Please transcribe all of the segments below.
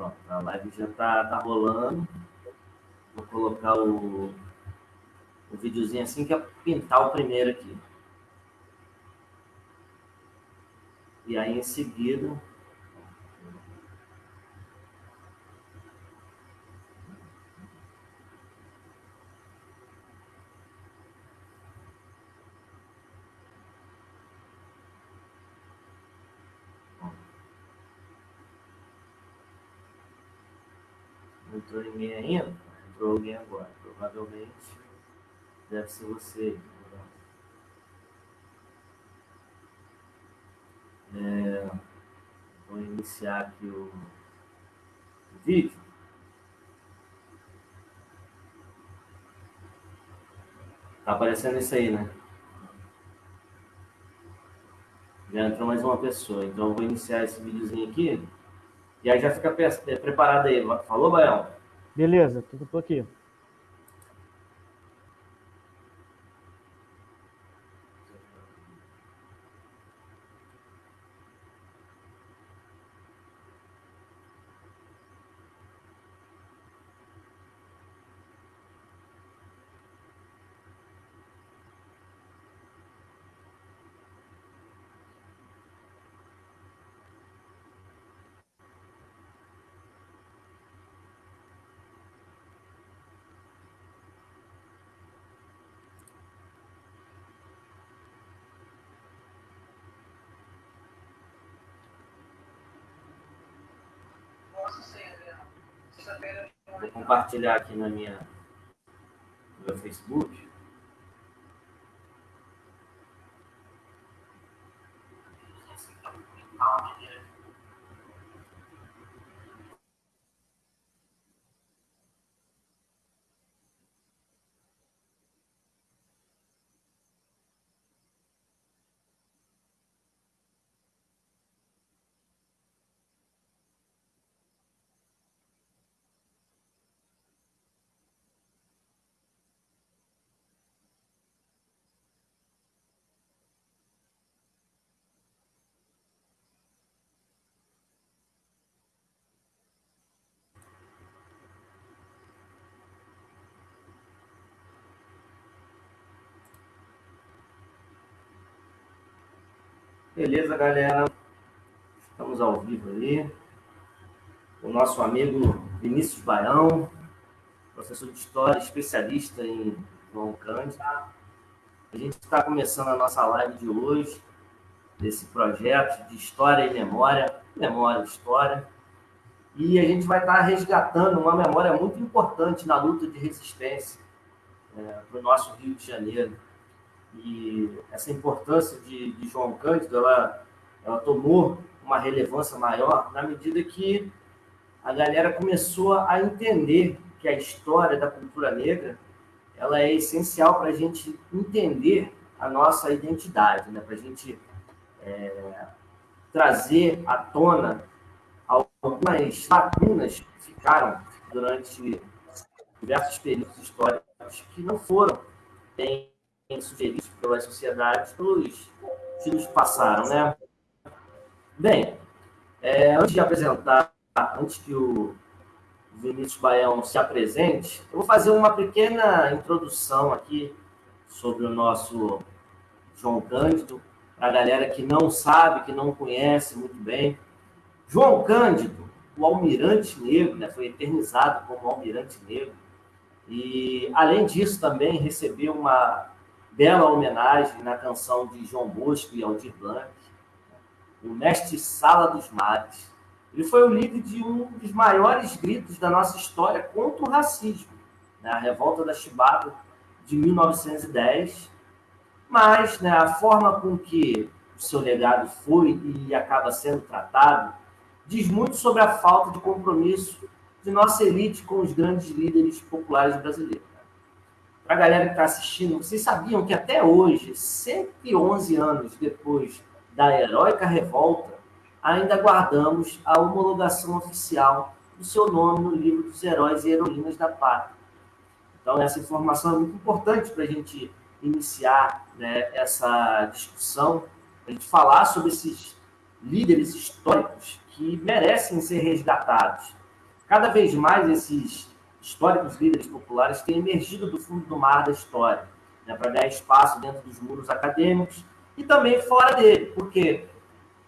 Pronto, a live já está tá rolando. Vou colocar o, o videozinho assim que é pintar o primeiro aqui. E aí, em seguida, entrou ninguém ainda, entrou alguém agora. Provavelmente deve ser você. É, vou iniciar aqui o, o vídeo. Tá aparecendo isso aí, né? Já entrou mais uma pessoa. Então eu vou iniciar esse videozinho aqui. E aí já fica preparado aí. Falou, Baião? Beleza, tudo aqui. Vou compartilhar aqui na minha, no meu Facebook. Beleza, galera? Estamos ao vivo aí. O nosso amigo Vinícius Baião, professor de História, especialista em João Cândido. A gente está começando a nossa live de hoje, desse projeto de História e Memória, Memória e História. E a gente vai estar resgatando uma memória muito importante na luta de resistência é, para o nosso Rio de Janeiro e essa importância de, de João Cândido, ela, ela tomou uma relevância maior na medida que a galera começou a entender que a história da cultura negra ela é essencial para a gente entender a nossa identidade, né? para a gente é, trazer à tona algumas lacunas que ficaram durante diversos períodos históricos que não foram bem sugeridos pelas sociedades pelos que nos passaram, né? Bem, é, antes de apresentar, antes que o Vinícius Baião se apresente, eu vou fazer uma pequena introdução aqui sobre o nosso João Cândido, para a galera que não sabe, que não conhece muito bem. João Cândido, o almirante negro, né, foi eternizado como almirante negro, e, além disso, também recebeu uma bela homenagem na canção de João Bosco e Aldir Blanc, o mestre Sala dos Mares. Ele foi o líder de um dos maiores gritos da nossa história contra o racismo, né? a Revolta da Chibata de 1910. Mas né, a forma com que o seu legado foi e acaba sendo tratado diz muito sobre a falta de compromisso de nossa elite com os grandes líderes populares brasileiros para a galera que está assistindo, vocês sabiam que até hoje, 111 anos depois da heróica revolta, ainda guardamos a homologação oficial do seu nome no livro dos heróis e heroínas da pátria. Então, essa informação é muito importante para a gente iniciar né, essa discussão, a gente falar sobre esses líderes históricos que merecem ser resgatados. Cada vez mais esses históricos líderes populares têm emergido do fundo do mar da história, né, para ganhar espaço dentro dos muros acadêmicos e também fora dele, porque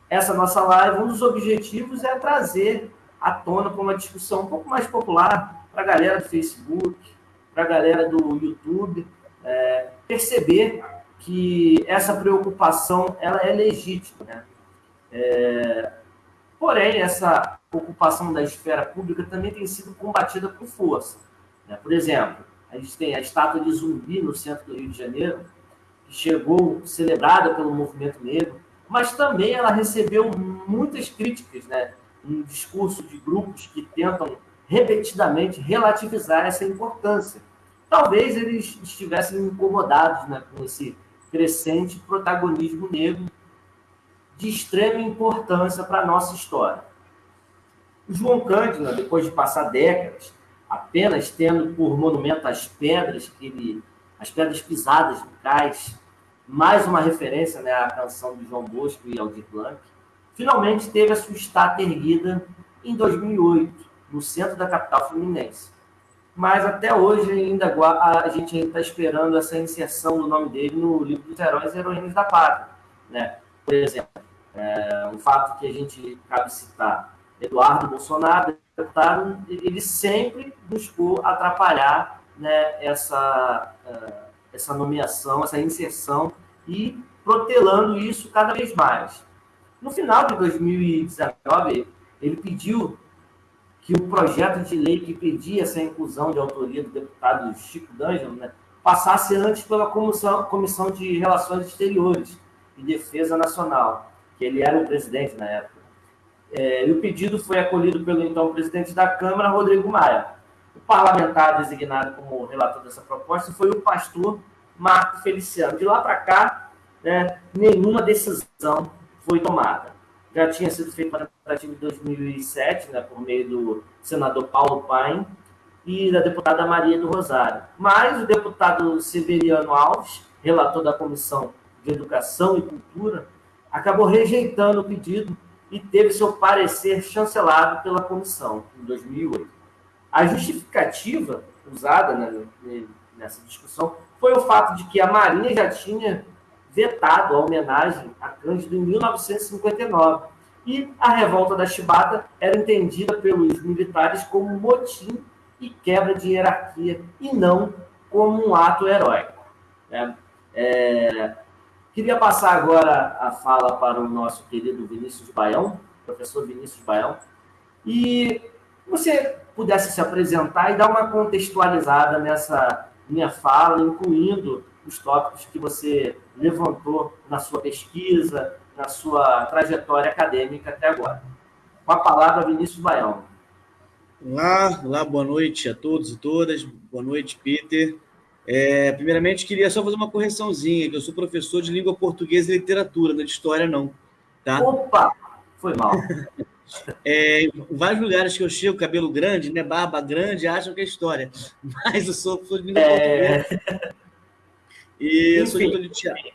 essa nossa live, um dos objetivos é trazer à tona com uma discussão um pouco mais popular para a galera do Facebook, para a galera do YouTube, é, perceber que essa preocupação ela é legítima. Né? É, porém, essa ocupação da esfera pública também tem sido combatida com força. Né? Por exemplo, a gente tem a estátua de Zumbi no centro do Rio de Janeiro, que chegou celebrada pelo movimento negro, mas também ela recebeu muitas críticas, né? Um discurso de grupos que tentam repetidamente relativizar essa importância. Talvez eles estivessem incomodados né, com esse crescente protagonismo negro de extrema importância para a nossa história. O João Cândido, depois de passar décadas apenas tendo por monumento as pedras que ele, as pedras pisadas do cais, mais uma referência né, à canção de João Bosco e Aldir Blanc, finalmente teve a sua estátua erguida em 2008, no centro da capital fluminense. Mas até hoje ainda a gente está esperando essa inserção do nome dele no livro dos heróis e heroínas da pátria. Né? Por exemplo, é, um fato que a gente cabe citar, Eduardo Bolsonaro, deputado, ele sempre buscou atrapalhar né, essa, uh, essa nomeação, essa inserção e protelando isso cada vez mais. No final de 2019, ele pediu que o projeto de lei que pedia essa inclusão de autoria do deputado Chico D'Angelo né, passasse antes pela Comissão, Comissão de Relações Exteriores e Defesa Nacional, que ele era o presidente na época. É, e o pedido foi acolhido pelo então presidente da Câmara, Rodrigo Maia. O parlamentar designado como relator dessa proposta foi o pastor Marco Feliciano. De lá para cá, né, nenhuma decisão foi tomada. Já tinha sido feita uma tentativa em 2007, né, por meio do senador Paulo Paim e da deputada Maria do Rosário. Mas o deputado Severiano Alves, relator da Comissão de Educação e Cultura, acabou rejeitando o pedido e teve seu parecer chancelado pela comissão em 2008. A justificativa usada né, nessa discussão foi o fato de que a Marinha já tinha vetado a homenagem a Cândido em 1959 e a revolta da Chibata era entendida pelos militares como motim e quebra de hierarquia e não como um ato heróico. Né? É, queria passar agora a fala para o nosso querido Vinícius Baião, professor Vinícius Baião, e você pudesse se apresentar e dar uma contextualizada nessa minha fala, incluindo os tópicos que você levantou na sua pesquisa, na sua trajetória acadêmica até agora. Com a palavra, Vinícius Baião. Olá, olá, boa noite a todos e todas. Boa noite, Peter. É, primeiramente, queria só fazer uma correçãozinha, que eu sou professor de língua portuguesa e literatura, não é de história, não. Tá? Opa! Foi mal. É, em vários lugares que eu chego, cabelo grande, né, barba grande, acham que é história. Mas eu sou professor de língua é... portuguesa. E eu sou diretor de teatro.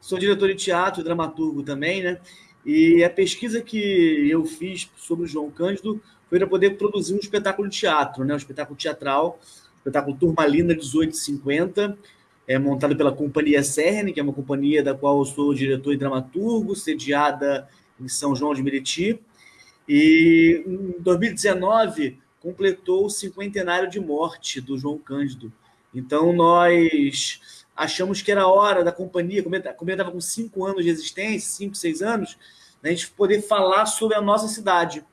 Sou diretor de teatro e dramaturgo também, né? E a pesquisa que eu fiz sobre o João Cândido foi para poder produzir um espetáculo de teatro, né? Um espetáculo teatral, espetáculo Turmalina 1850, é montado pela Companhia Cerne, que é uma companhia da qual eu sou diretor e dramaturgo, sediada em São João de Meriti. E em 2019 completou o cinquentenário de morte do João Cândido. Então nós achamos que era hora da companhia, como ele estava com cinco anos de existência, cinco, seis anos, né, a gente poder falar sobre a nossa cidade.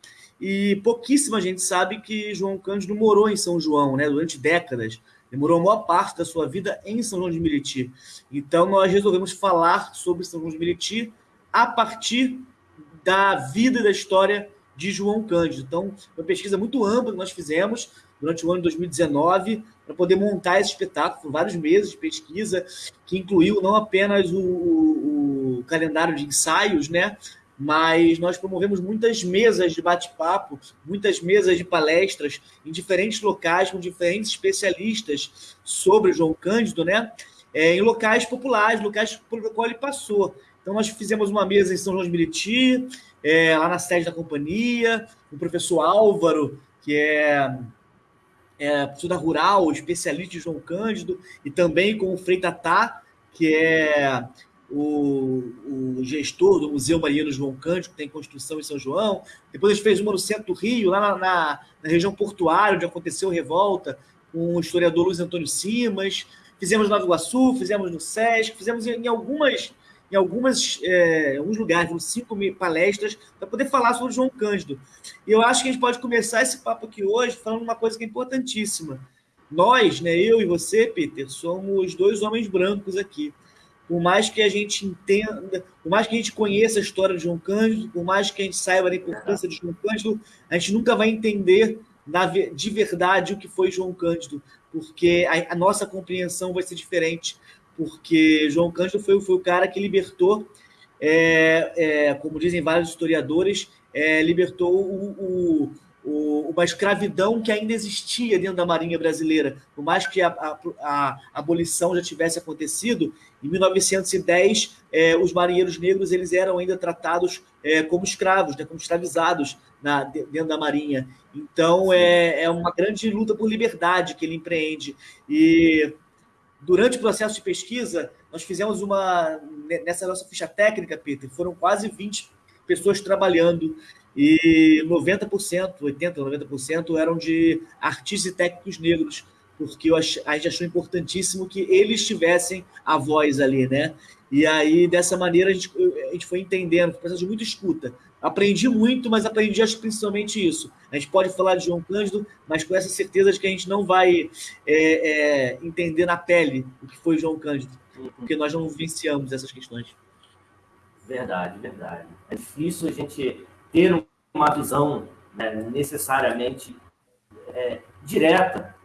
E pouquíssima gente sabe que João Cândido morou em São João, né, durante décadas. Ele morou a maior parte da sua vida em São João de Meriti. Então, nós resolvemos falar sobre São João de Meriti a partir da vida e da história de João Cândido. Então, uma pesquisa muito ampla que nós fizemos durante o ano de 2019 para poder montar esse espetáculo, vários meses de pesquisa, que incluiu não apenas o, o, o calendário de ensaios, né? Mas nós promovemos muitas mesas de bate-papo, muitas mesas de palestras em diferentes locais, com diferentes especialistas sobre João Cândido, né? É, em locais populares, locais pelo qual ele passou. Então, nós fizemos uma mesa em São João de Meriti, é, lá na sede da companhia, o professor Álvaro que é, é professor rural, especialista em João Cândido, e também com o Frei Tatá, que é o, o, gestor do Museu Mariano João Cândido, que tem construção em São João. Depois a gente fez uma no centro do Rio, lá na, na, na região portuária, onde aconteceu a revolta, com o historiador Luiz Antônio Simas. Fizemos no Iguaçu, fizemos no SESC, fizemos em, em algumas em algumas, é, alguns lugares, uns cinco palestras, para poder falar sobre João Cândido. E eu acho que a gente pode começar esse papo aqui hoje falando uma coisa que é importantíssima. Nós, né, eu e você, Peter, somos dois homens brancos aqui. Por mais que a gente entenda, por mais que a gente conheça a história de João Cândido, por mais que a gente saiba da importância de João Cândido, a gente nunca vai entender de verdade o que foi João Cândido, porque a, a nossa compreensão vai ser diferente porque João Cândido foi, foi o cara que libertou, é, é, como dizem vários historiadores, é, libertou o, o, o, uma escravidão que ainda existia dentro da Marinha Brasileira. Por mais que a, a, a abolição já tivesse acontecido, em 1910, é, os marinheiros negros eles eram ainda tratados é, como escravos, né, como escravizados na, dentro da Marinha. Então, é, é uma grande luta por liberdade que ele empreende. E Durante o processo de pesquisa, nós fizemos uma. Nessa nossa ficha técnica, Peter, foram quase 20 pessoas trabalhando e 90%, 80%, 90% eram de artistas e técnicos negros, porque a gente achou importantíssimo que eles tivessem a voz ali, né? E aí, dessa maneira, a gente, a gente foi entendendo, foi de muita escuta. Aprendi muito, mas aprendi acho, principalmente isso. A gente pode falar de João Cândido, mas com essa certeza de que a gente não vai é, é, entender na pele o que foi João Cândido, porque nós não vivenciamos essas questões. Verdade, verdade. É difícil a gente ter uma visão né, necessariamente é, direta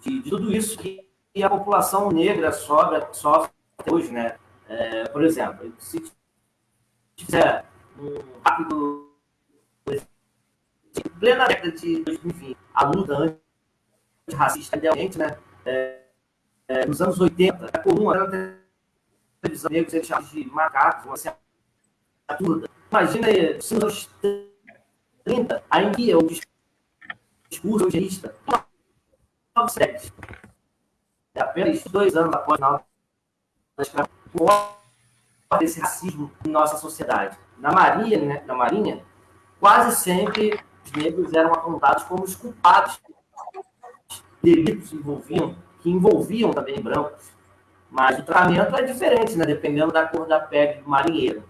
de, de, tudo isso que a população negra sofre, sofre hoje, né? É, por exemplo, se fizer um rápido. Plena década de 2020, a luta antirracista, idealmente, né? É, é, nos anos 80, é a televisão negros eles chamam de macacos, uma assinatura. Imagina aí, nos anos 30, ainda o discurso eugenista, apenas dois anos após a escravidão, desse racismo em nossa sociedade na Marinha, né, na Marinha, quase sempre os negros eram apontados como os culpados de delitos envolviam, que envolviam também brancos. Mas o tratamento é diferente, né, dependendo da cor da pele do marinheiro.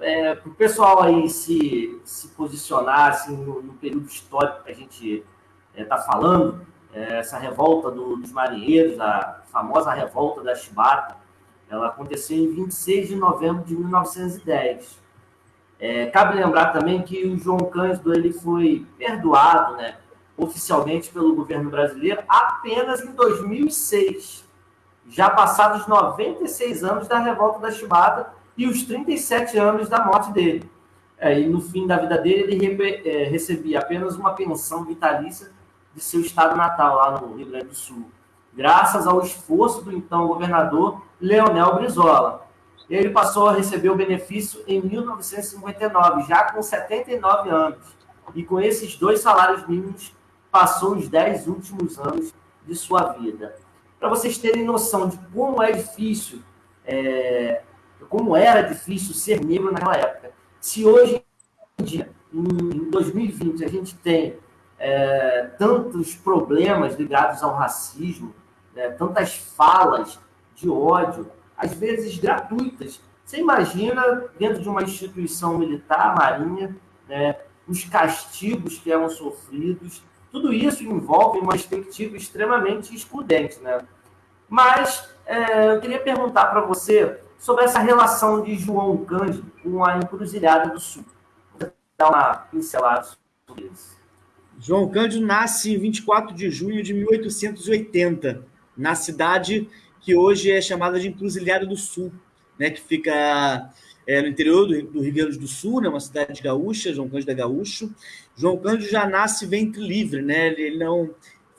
É, para o pessoal aí se, se posicionar assim, no, no período histórico que a gente está é, falando, é, essa revolta do, dos marinheiros, a famosa revolta da Chibata, ela aconteceu em 26 de novembro de 1910. É, cabe lembrar também que o João Cândido ele foi perdoado né, oficialmente pelo governo brasileiro apenas em 2006, já passados 96 anos da revolta da Chibata e os 37 anos da morte dele. É, e no fim da vida dele, ele é, recebia apenas uma pensão vitalícia de seu estado natal, lá no Rio Grande do Sul, graças ao esforço do então governador Leonel Brizola ele passou a receber o benefício em 1959, já com 79 anos. E com esses dois salários mínimos, passou os 10 últimos anos de sua vida. Para vocês terem noção de como é difícil, é, como era difícil ser negro naquela época. Se hoje em dia, em 2020, a gente tem é, tantos problemas ligados ao racismo, né, tantas falas de ódio, às vezes gratuitas. Você imagina, dentro de uma instituição militar, marinha, né, os castigos que eram sofridos, tudo isso envolve uma perspectiva extremamente excludente. Né? Mas é, eu queria perguntar para você sobre essa relação de João Cândido com a Encruzilhada do Sul. Vou dar uma pincelada sobre isso. João Cândido nasce em 24 de junho de 1880, na cidade que hoje é chamada de Encruzilhada do Sul, né, que fica é, no interior do, do, Rio Grande do Sul, né, uma cidade gaúcha, João Cândido é gaúcho. João Cândido já nasce ventre livre, né? Ele, não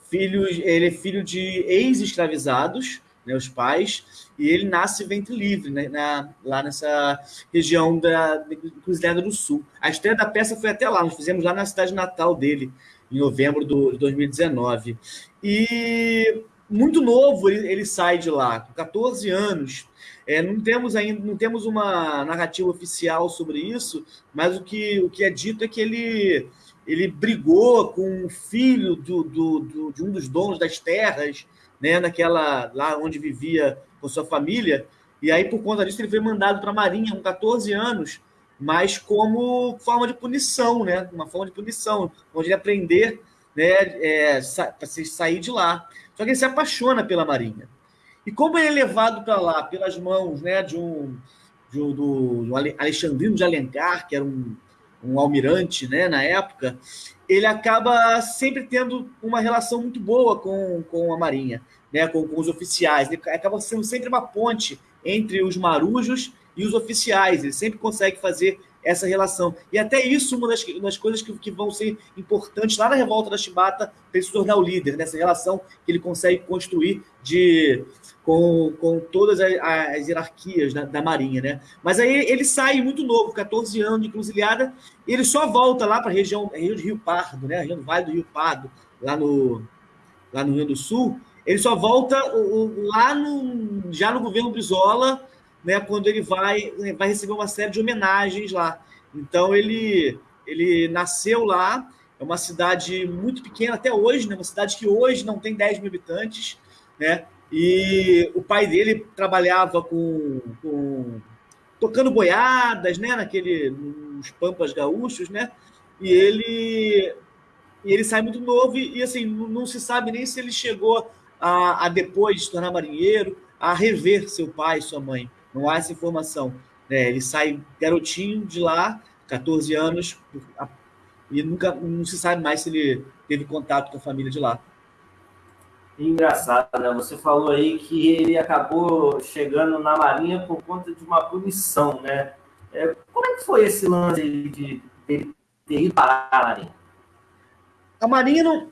filho, ele é filho de ex-escravizados, né, os pais, e ele nasce ventre livre, né, na, lá nessa região da Encruzilhada do Sul. A estreia da peça foi até lá, nós fizemos lá na cidade natal dele, em novembro de 2019. E muito novo ele, ele sai de lá, com 14 anos. É, não temos ainda, não temos uma narrativa oficial sobre isso, mas o que, o que é dito é que ele, ele brigou com o filho do, do, do, de um dos donos das terras, né, naquela lá onde vivia com sua família, e aí por conta disso ele foi mandado para a Marinha com 14 anos, mas como forma de punição, né, uma forma de punição, onde ele aprender, né, é, para sair de lá. Só que ele se apaixona pela Marinha. E como ele é levado para lá pelas mãos né, de um, de um do, do Alexandrino de Alencar, que era um, um almirante né, na época, ele acaba sempre tendo uma relação muito boa com, com a Marinha, né, com, com os oficiais. Ele acaba sendo sempre uma ponte entre os marujos e os oficiais. Ele sempre consegue fazer essa relação. E até isso, uma das, das coisas que, que, vão ser importantes lá na revolta da Chibata, para ele se tornar o líder, nessa relação que ele consegue construir de, com, com todas as, as hierarquias da, da, Marinha. Né? Mas aí ele sai muito novo, 14 anos de encruzilhada, e ele só volta lá para a região, região de Rio Pardo, né? a região do Vale do Rio Pardo, lá no, lá no Rio do Sul. Ele só volta lá no, já no governo Brizola, né, quando ele vai, vai receber uma série de homenagens lá. Então ele, ele nasceu lá, é uma cidade muito pequena até hoje, né, uma cidade que hoje não tem 10 mil habitantes, né, e o pai dele trabalhava com, com tocando boiadas, né, naquele, nos pampas gaúchos, né, e ele, e ele sai muito novo e, e assim, não se sabe nem se ele chegou a, a depois se tornar marinheiro, a rever seu pai e sua mãe. Não há essa informação. Né? Ele sai garotinho de lá, 14 anos, e nunca não se sabe mais se ele teve contato com a família de lá. Engraçado, né? Você falou aí que ele acabou chegando na Marinha por conta de uma punição, né? É, como é que foi esse lance de, de ter ido para a Marinha? A Marinha não,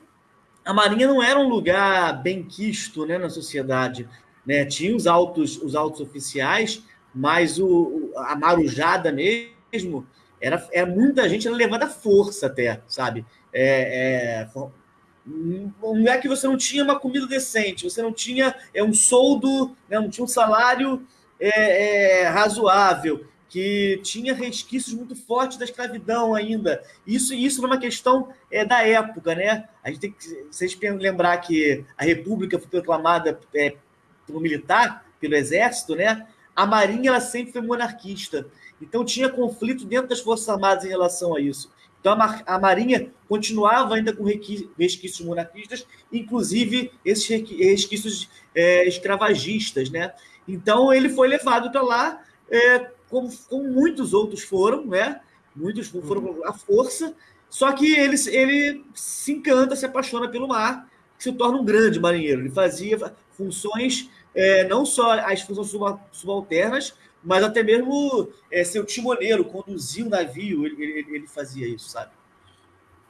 a Marinha não era um lugar bem quisto né, na sociedade. Né? Tinha os altos, os altos oficiais, mas o, a marujada mesmo era, era muita gente era levada à força até, sabe? É, é, não é que você não tinha uma comida decente, você não tinha é, um soldo, né, não tinha um salário é, é, razoável, que tinha resquícios muito fortes da escravidão ainda. Isso isso numa questão é, da época, né? A gente tem que vocês lembrar que a República foi proclamada é, pelo militar, pelo exército, né? A Marinha ela sempre foi monarquista. Então tinha conflito dentro das Forças Armadas em relação a isso. Então a, Marinha continuava ainda com resquícios monarquistas, inclusive esses resquícios é, escravagistas, né? Então ele foi levado para lá, é, como, como, muitos outros foram, né? Muitos foram à força, só que ele, ele se encanta, se apaixona pelo mar, se torna um grande marinheiro. Ele fazia funções é, não só as funções subalternas, mas até mesmo é, ser o timoneiro, conduzir o navio, ele, ele, ele fazia isso, sabe?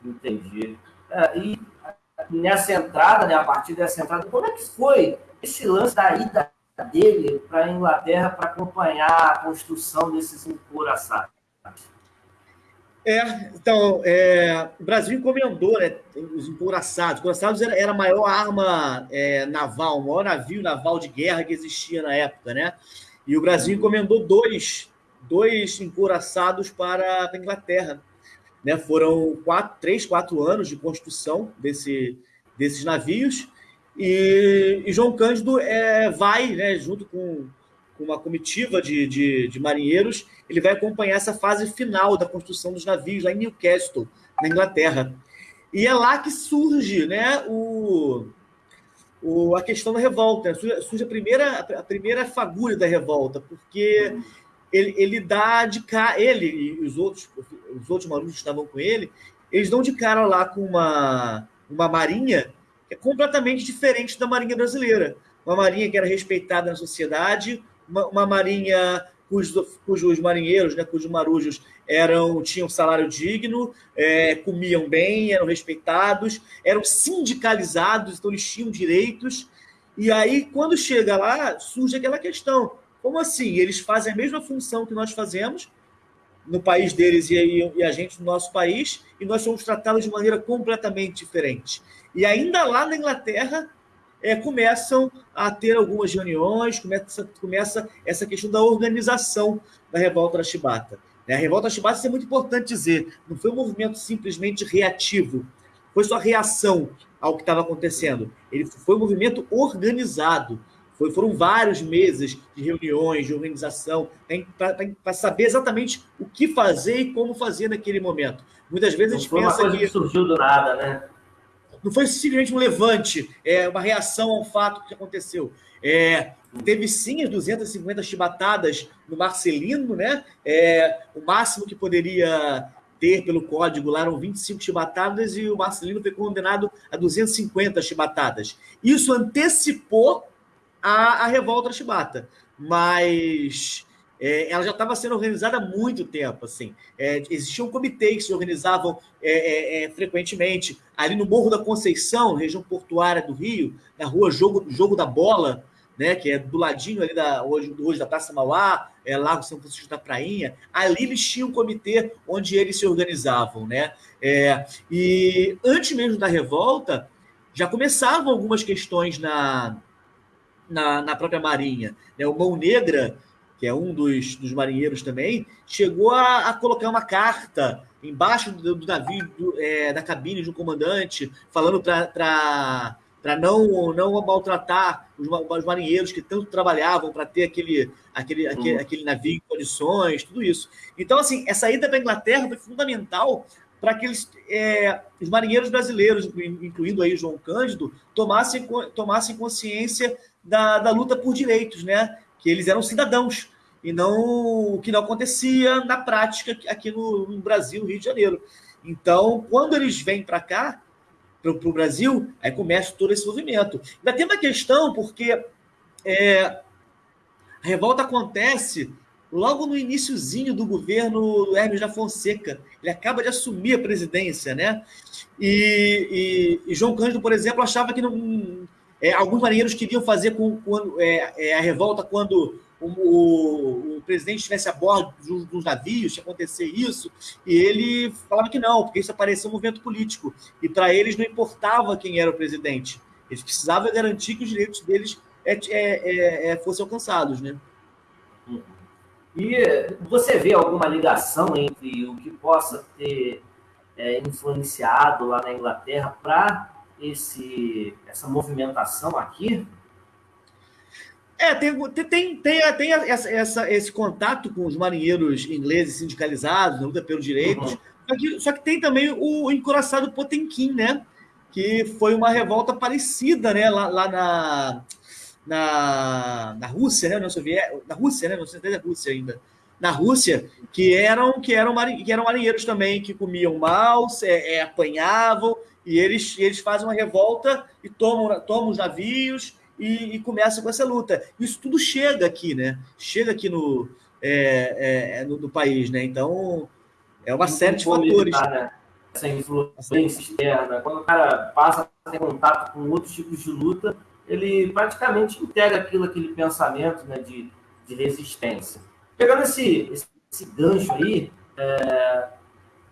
Entendi. É, e nessa entrada, né, a partir dessa entrada, como é que foi esse lance da ida dele para a Inglaterra para acompanhar a construção desses encouraçados? É, então, é, o Brasil encomendou né, os encouraçados. Os encouraçados era, era a maior arma é, naval, o maior navio naval de guerra que existia na época, né? E o Brasil encomendou dois, dois encouraçados para a Inglaterra. Né? Foram quatro, três, quatro anos de construção desse, desses navios. E, e João Cândido é, vai, né, junto com com uma comitiva de, de, de, marinheiros, ele vai acompanhar essa fase final da construção dos navios lá em Newcastle, na Inglaterra. E é lá que surge né, o, o, a questão da revolta, né? surge, surge, a, primeira, a primeira fagulha da revolta, porque ele, ele dá de cara, ele e os outros, os outros marinheiros que estavam com ele, eles dão de cara lá com uma, uma marinha que é completamente diferente da marinha brasileira. Uma marinha que era respeitada na sociedade, uma, uma marinha cujos, cujos marinheiros, né, cujos marujos eram tinham salário digno, é, comiam bem, eram respeitados, eram sindicalizados, então eles tinham direitos. E aí, quando chega lá, surge aquela questão: como assim? Eles fazem a mesma função que nós fazemos, no país deles e, e a gente no nosso país, e nós somos tratados de maneira completamente diferente. E ainda lá na Inglaterra, é, começam a ter algumas reuniões, começa, começa essa questão da organização da revolta da Chibata. Né? A revolta da Chibata, isso é muito importante dizer, não foi um movimento simplesmente reativo, foi só reação ao que estava acontecendo. Ele foi um movimento organizado. Foi, foram vários meses de reuniões, de organização, para saber exatamente o que fazer e como fazer naquele momento. Muitas vezes não a gente foi pensa uma coisa que... que surgiu do nada, né? Não foi simplesmente um levante, é uma reação ao fato que aconteceu. É, teve sim as 250 chibatadas no Marcelino, né? É, o máximo que poderia ter pelo código lá eram 25 chibatadas e o Marcelino foi condenado a 250 chibatadas. Isso antecipou a, a revolta chibata, mas é, ela já estava sendo organizada há muito tempo. Assim. É, existiam comitês que se organizavam é, é, é, frequentemente. Ali no Morro da Conceição, região portuária do Rio, na rua Jogo, Jogo da Bola, né, que é do ladinho ali da, hoje, hoje da Praça Mauá, é, Lago São Francisco da Prainha, ali eles tinham um comitê onde eles se organizavam. Né? É, e antes mesmo da revolta, já começavam algumas questões na, na, na própria Marinha. Né? O Mão Negra que é um dos, dos marinheiros também, chegou a, a colocar uma carta embaixo do, do navio, do, é, da cabine de um comandante, falando para não, não maltratar os, os, marinheiros que tanto trabalhavam para ter aquele, aquele, uhum. aquele, aquele navio em condições, tudo isso. Então, assim, essa ida para a Inglaterra foi fundamental para que eles, é, os marinheiros brasileiros, incluindo aí João Cândido, tomassem, tomassem consciência da, da luta por direitos, né? Que eles eram cidadãos e não o que não acontecia na prática aqui no, no Brasil, Rio de Janeiro. Então, quando eles vêm para cá, para o Brasil, aí começa todo esse movimento. Ainda tem uma questão, porque é, a revolta acontece logo no iníciozinho do governo do Hermes da Fonseca. Ele acaba de assumir a presidência, né? E, e, e João Cândido, por exemplo, achava que não, é, alguns marinheiros queriam fazer com, com é, é, a revolta quando o, o, o, presidente estivesse a bordo dos, dos navios, se acontecer isso, e ele falava que não, porque isso aparecia um movimento político. E para eles não importava quem era o presidente. Eles precisavam garantir que os direitos deles é, é, é, fossem alcançados. Né? E você vê alguma ligação entre o que possa ter influenciado lá na Inglaterra para esse, essa movimentação aqui? É, tem, tem, tem, tem essa, essa, esse contato com os marinheiros ingleses sindicalizados, na luta pelos direitos, uhum. só, que, só que tem também o encoraçado Potemkin, né? Que foi uma revolta parecida, né? Lá, lá na, na, na Rússia, né? Na, Soviética, na Rússia, né? Não sei se é Rússia ainda. Na Rússia, que eram, que eram, que eram marinheiros também, que comiam mal, é, é, apanhavam, e eles, eles fazem uma revolta e tomam, tomam os navios e, e começam com essa luta. Isso tudo chega aqui, né? Chega aqui no, é, é, no, no, país, né? Então, é uma série de fatores. né? Essa influência externa. Quando o cara passa a ter contato com outros tipos de luta, ele praticamente integra aquilo, aquele pensamento né, de, de resistência. Pegando esse, esse, esse gancho aí, é,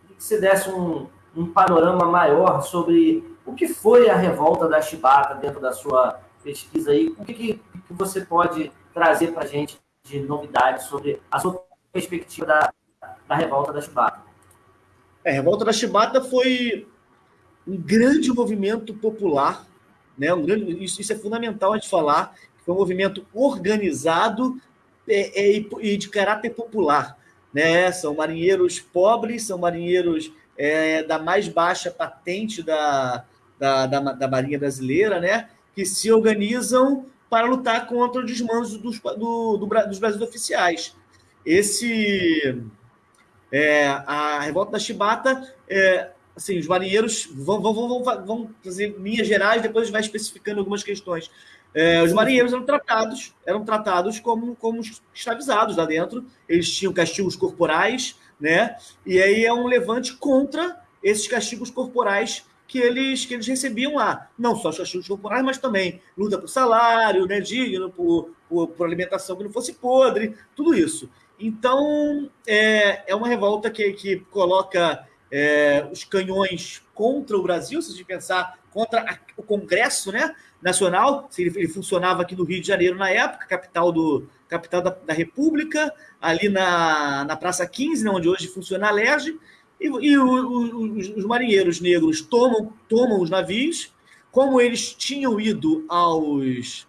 que você desse um, um panorama maior sobre o que foi a revolta da Chibata dentro da sua pesquisa aí. O que, que, você pode trazer para a gente de novidades sobre a sua perspectiva da, da revolta da Chibata? É, a revolta da Chibata foi um grande movimento popular, né? Um grande, isso, isso é fundamental a gente falar, foi um movimento organizado é, é, e de caráter popular. Né? São marinheiros pobres, são marinheiros é, da mais baixa patente da, da, da, da, Marinha Brasileira, né? que se organizam para lutar contra o desmando dos, do, do, dos Brasil oficiais. Esse, é, a revolta da Chibata, é, assim, os marinheiros vão, vão, vão, vão, vão fazer linhas gerais, depois a gente vai especificando algumas questões. É, os marinheiros eram tratados, eram tratados como, como escravizados lá dentro, eles tinham castigos corporais, né? E aí é um levante contra esses castigos corporais que eles, que eles recebiam lá. Não só os castigos corporais, mas também luta por salário, né, digno, por, por, por, alimentação que não fosse podre, tudo isso. Então, é, é uma revolta que, que coloca é, os canhões contra o Brasil, se a gente pensar contra a, o Congresso né, Nacional, ele, ele, funcionava aqui no Rio de Janeiro na época, capital, do, capital da, da República, ali na, na Praça 15, né, onde hoje funciona a LERJ, e, e o, o, os, os marinheiros negros tomam, tomam os navios, como eles tinham ido aos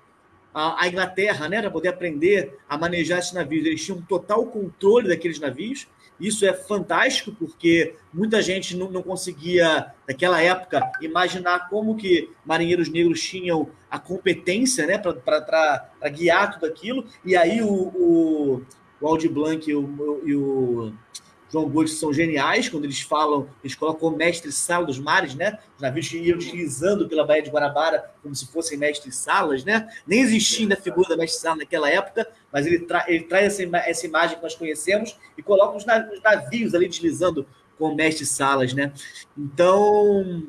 a, Inglaterra, né, para poder aprender a manejar esses navios. Eles tinham total controle daqueles navios. Isso é fantástico, porque muita gente não, não conseguia, naquela época, imaginar como que marinheiros negros tinham a competência né, para guiar tudo aquilo. E aí o, o, o Aldi Blanc e o, e o João Gomes são geniais quando eles falam, eles colocam o mestre-sala dos mares, né? Os navios iam deslizando pela Baía de Guanabara como se fossem mestres-salas, né? Nem existia ainda a figura da mestre-sala naquela época, mas ele, tra ele traz essa, essa, imagem que nós conhecemos e coloca os navios ali deslizando com mestres-salas, né? Então,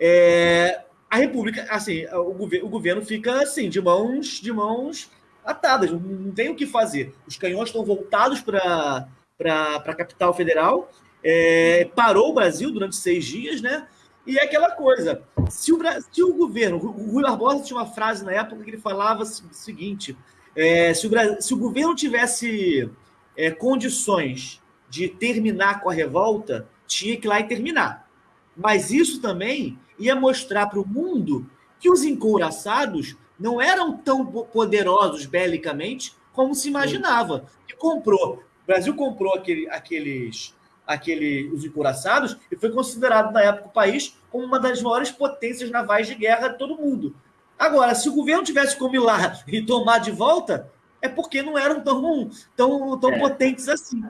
é, a República, assim, o, governo, o governo fica assim, de mãos, de mãos atadas, não, tem o que fazer. Os canhões estão voltados para para a capital federal, é, parou o Brasil durante seis dias, né? E é aquela coisa: se o, se o governo, o Rui Barbosa tinha uma frase na época que ele falava o seguinte: é, se, o, se o governo tivesse é, condições de terminar com a revolta, tinha que ir lá e terminar. Mas isso também ia mostrar para o mundo que os encouraçados não eram tão poderosos belicamente como se imaginava. Que comprou o Brasil comprou aquele, aqueles, aquele, os encouraçados e foi considerado, na época, o país como uma das maiores potências navais de guerra de todo mundo. Agora, se o governo tivesse como ir lá e tomar de volta, é porque não eram tão, tão, tão é. potentes assim.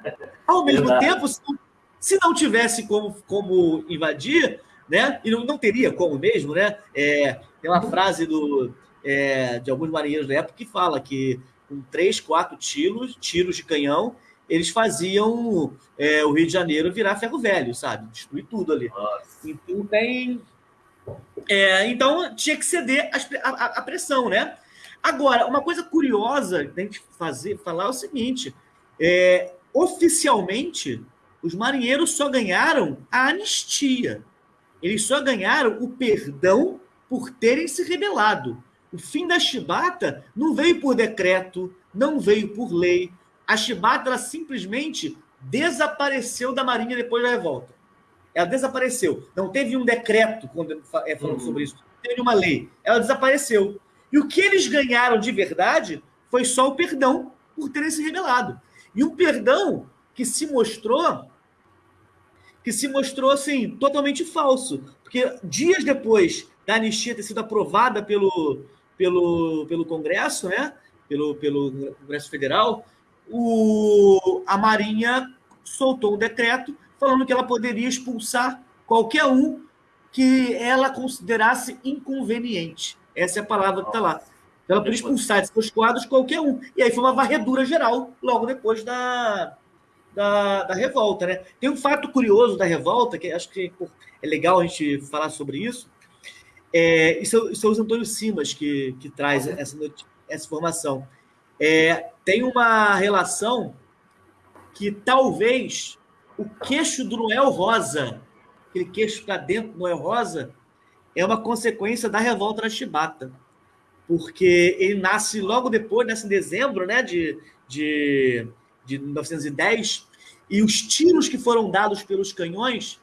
Ao mesmo Verdade. tempo, se não tivesse como, como invadir, né? E não, não teria como mesmo, né? É, tem uma frase do, é, de alguns marinheiros da época que fala que com três, quatro tiros, tiros de canhão, eles faziam é, o Rio de Janeiro virar ferro velho, sabe? Destruir tudo ali. Nossa. Então tem. É, então tinha que ceder a, pressão, né? Agora, uma coisa curiosa da gente fazer, falar é o seguinte: é, oficialmente, os marinheiros só ganharam a anistia. Eles só ganharam o perdão por terem se rebelado. O fim da chibata não veio por decreto, não veio por lei, a Chibata simplesmente desapareceu da Marinha depois da revolta. Ela desapareceu. Não teve um decreto quando é, falando uhum. sobre isso. Não teve uma lei. Ela desapareceu. E o que eles ganharam de verdade foi só o perdão por terem se rebelado. E um perdão que se mostrou que se mostrou assim totalmente falso, porque dias depois da anistia ter sido aprovada pelo, pelo, pelo Congresso, né? Pelo, pelo Congresso Federal, o, a Marinha soltou um decreto falando que ela poderia expulsar qualquer um que ela considerasse inconveniente. Essa é a palavra que está lá. Ela poderia expulsar de seus quadros qualquer um. E aí foi uma varredura geral logo depois da, da, da, revolta. Né? Tem um fato curioso da revolta, que acho que é legal a gente falar sobre isso. É, isso, é, isso é o Antônio Simas que, que traz essa, essa informação. É, tem uma relação que talvez o queixo do Noel Rosa, aquele queixo para dentro do Noel Rosa, é uma consequência da revolta da Chibata. Porque ele nasce logo depois, nasce em dezembro né, de, de, de 1910, e os tiros que foram dados pelos canhões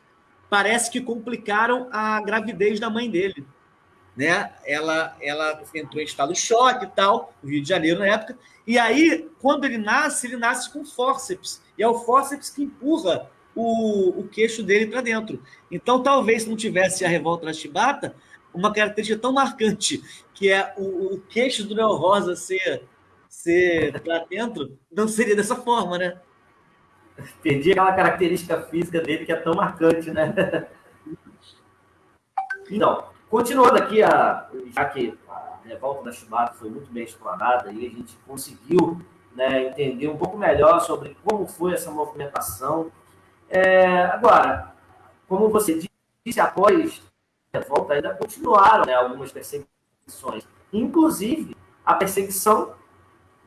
parece que complicaram a gravidez da mãe dele né? Ela, ela entrou em estado de choque e tal, no Rio de Janeiro na época. E aí, quando ele nasce, ele nasce com fórceps. E é o fórceps que empurra o, o queixo dele para dentro. Então, talvez se não tivesse a revolta da chibata, uma característica tão marcante, que é o, o queixo do Neo Rosa ser, ser para dentro, não seria dessa forma, né? Perdi aquela característica física dele que é tão marcante, né? Então, Continuando aqui, a, já que a revolta da Chibata foi muito bem explanada e a gente conseguiu né, entender um pouco melhor sobre como foi essa movimentação. É, agora, como você disse, após a revolta ainda continuaram né, algumas perseguições, inclusive a perseguição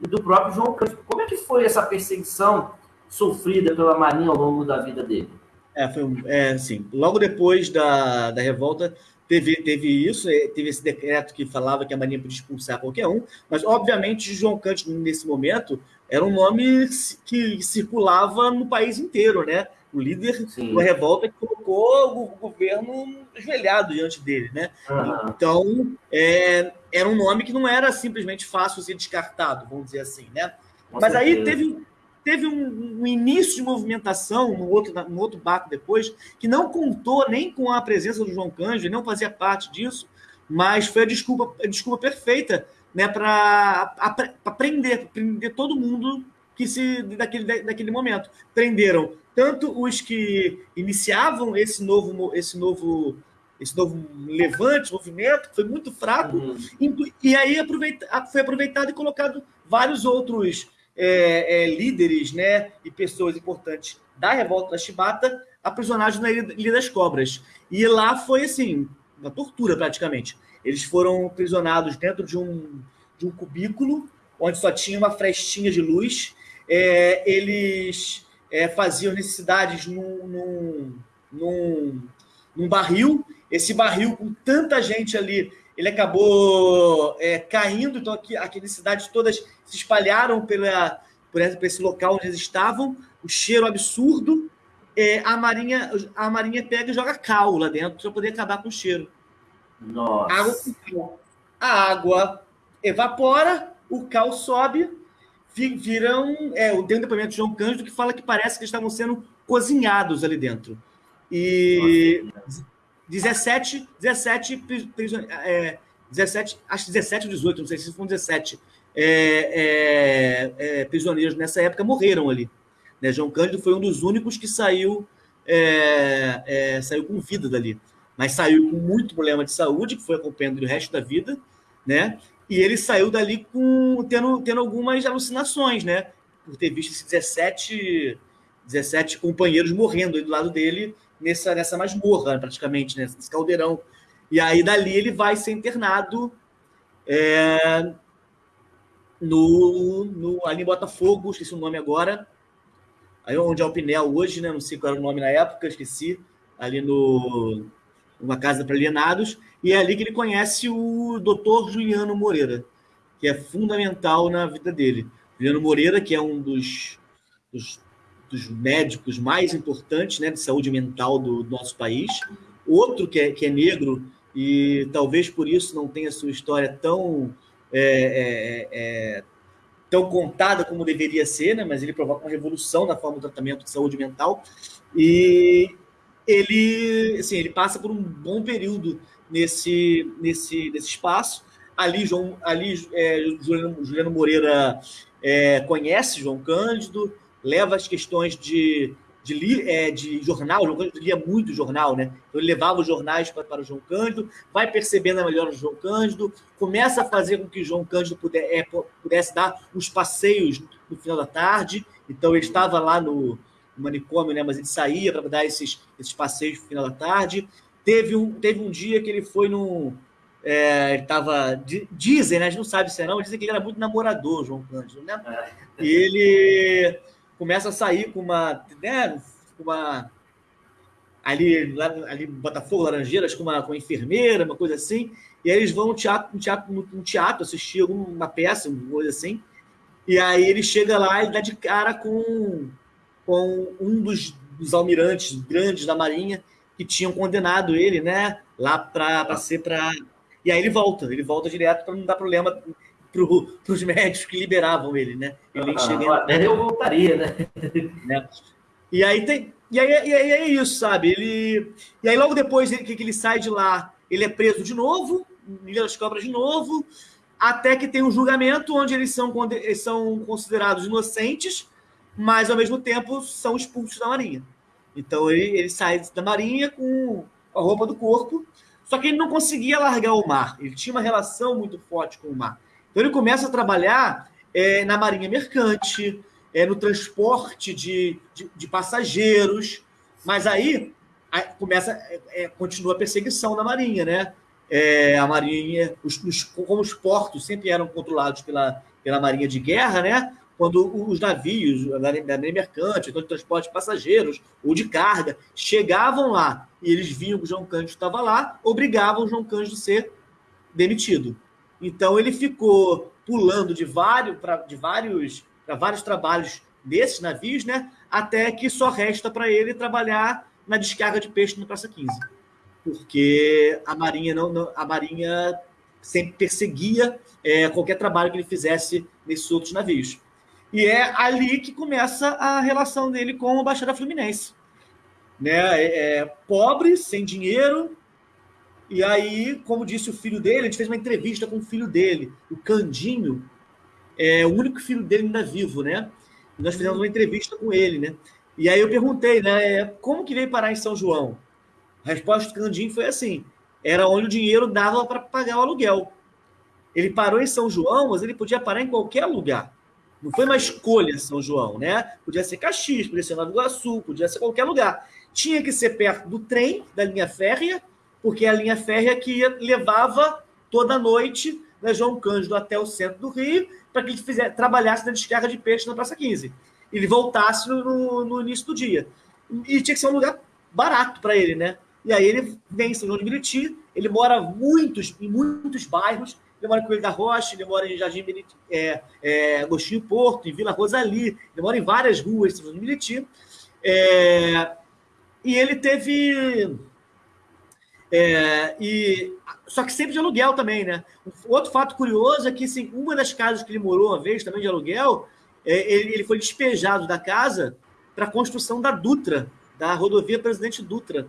e do próprio João Cândido. Como é que foi essa perseguição sofrida pela Marinha ao longo da vida dele? É, foi é, assim, logo depois da, da revolta, teve, teve isso, é, teve esse decreto que falava que a Marinha podia expulsar qualquer um, mas obviamente João Cândido, nesse momento, era um nome que circulava no país inteiro, né? O líder Sim. da revolta que colocou o governo ajoelhado diante dele, né? Uhum. Então, é, era um nome que não era simplesmente fácil ser descartado, vamos dizer assim, né? Com Mas certeza. aí teve, teve um, um, início de movimentação no outro, no outro barco depois, que não contou nem com a presença do João Cândido, não fazia parte disso, mas foi a desculpa, a desculpa perfeita né, para prender, prender todo mundo que se daquele, daquele momento. Prenderam tanto os que iniciavam esse novo, esse novo, esse novo levante, movimento, foi muito fraco, uhum. e aí aproveita, foi aproveitado e colocado vários outros é, é, líderes né, e pessoas importantes da revolta da Chibata aprisionados na Ilha das Cobras. E lá foi assim, uma tortura praticamente. Eles foram aprisionados dentro de um, de um cubículo, onde só tinha uma frestinha de luz. É, eles é, faziam necessidades num, num, num, num, barril. Esse barril, com tanta gente ali, ele acabou é, caindo. Então, aqui, aquelas cidades todas se espalharam pela, por, esse local onde eles estavam. O cheiro absurdo. É, a marinha a marinha pega e joga cal lá dentro para poder acabar com o cheiro. Nossa. Água, a água evapora, o cal sobe, viram. É, tem um depoimento de João Cândido que fala que parece que estavam sendo cozinhados ali dentro. E Nossa. 17, 17, é, 17, acho 17 ou 18, não sei se foram 17 é, é, é, prisioneiros nessa época morreram ali. Né? João Cândido foi um dos únicos que saiu, é, é, saiu com vida dali. Mas saiu com muito problema de saúde, que foi acompanhando o resto da vida, né? E ele saiu dali com tendo, tendo algumas alucinações, né? Por ter visto esses 17, 17 companheiros morrendo do lado dele nessa, nessa masmorra, praticamente, né? nesse caldeirão. E aí dali ele vai ser internado é, no, no, ali em Botafogo, esqueci o nome agora, aí onde é o Pinel hoje, né? Não sei qual era o nome na época, esqueci. Ali no uma casa para alienados, e é ali que ele conhece o doutor Juliano Moreira, que é fundamental na vida dele. Juliano Moreira, que é um dos, dos, dos médicos mais importantes né, de saúde mental do, do nosso país. Outro que é, que é negro, e talvez por isso não tenha sua história tão, é, é, é, tão contada como deveria ser, né, mas ele provoca uma revolução na forma do tratamento de saúde mental. E ele, assim, ele passa por um bom período nesse, nesse, nesse espaço. Ali, João, ali é, Juliano, Juliano Moreira é, conhece João Cândido, leva as questões de, de, é, de jornal, João Cândido lia muito jornal, né? Então ele levava os jornais para, para o João Cândido, vai percebendo a melhor do João Cândido, começa a fazer com que João Cândido puder, é, pudesse dar os passeios no final da tarde. Então ele estava lá no, no manicômio, né? Mas ele saía para dar esses, esses passeios no final da tarde. Teve um, teve um dia que ele foi no. É, ele tava. Dizem, né? A gente não sabe se é não, dizem que ele era muito namorador, João Cândido, né? É. E ele começa a sair com uma. Né, uma ali, lá, ali Botafogo, Laranjeiras, com uma, com uma enfermeira, uma coisa assim. E aí eles vão no teatro, no teatro, no teatro assistir alguma peça, uma coisa assim. E aí ele chega lá e dá de cara com com um dos, dos almirantes grandes da Marinha que tinham condenado ele, né? Lá para ser para. E aí ele volta, ele volta direto para não dar problema para os médicos que liberavam ele, né? Ele nem ah, chega. Até eu voltaria, né? né? E aí tem. E aí, e aí é isso, sabe? Ele. E aí logo depois que, que ele sai de lá, ele é preso de novo, Ilha das Cobras de novo, até que tem um julgamento onde eles são, eles são considerados inocentes mas ao mesmo tempo são expulsos da Marinha. Então ele, ele sai da Marinha com a roupa do corpo, só que ele não conseguia largar o mar. Ele tinha uma relação muito forte com o mar. Então ele começa a trabalhar é, na Marinha Mercante, é, no transporte de, de, de passageiros, mas aí, aí começa, é, é, continua a perseguição da Marinha, né? é, a marinha, os, os, como os portos sempre eram controlados pela, pela marinha de guerra, né? Quando os navios, a marinha mercante, então de transporte de passageiros ou de carga, chegavam lá e eles viam que o João Cândido estava lá, obrigavam o João Cândido a ser demitido. Então ele ficou pulando de vários para de vários para vários trabalhos desses navios, né? Até que só resta para ele trabalhar na descarga de peixe no Praça 15. Porque a Marinha não, não a Marinha sempre perseguia é, qualquer trabalho que ele fizesse nesses outros navios. E é ali que começa a relação dele com a Baixada Fluminense. Né? É, é, pobre, sem dinheiro, e aí, como disse o filho dele, a gente fez uma entrevista com o filho dele, o Candinho, é o único filho dele ainda vivo, né? Nós fizemos uma entrevista com ele, né? E aí eu perguntei, né, como que veio parar em São João? A resposta do Candinho foi assim: era onde o dinheiro dava para pagar o aluguel. Ele parou em São João, mas ele podia parar em qualquer lugar. Não foi uma escolha São João, né? Podia ser Caxias, podia ser Nova Iguaçu, podia ser qualquer lugar. Tinha que ser perto do trem, da linha férrea, porque a linha férrea que levava toda noite né, João Cândido até o centro do Rio, para que ele fizesse, trabalhasse na descarga de peixe na Praça 15. Ele voltasse no, no início do dia. E tinha que ser um lugar barato para ele, né? E aí ele vem em São João de Meriti, ele mora muitos, em muitos bairros, ele mora em Coelho da Rocha, ele mora em Jardim Meriti, é, é, Agostinho Porto, em Vila Rosali, ele mora em várias ruas de São João de Meriti. É, e ele teve... É, e, só que sempre de aluguel também, né? Outro fato curioso é que assim, uma das casas que ele morou uma vez, também de aluguel, é, ele, ele foi despejado da casa para a construção da Dutra, da rodovia Presidente Dutra.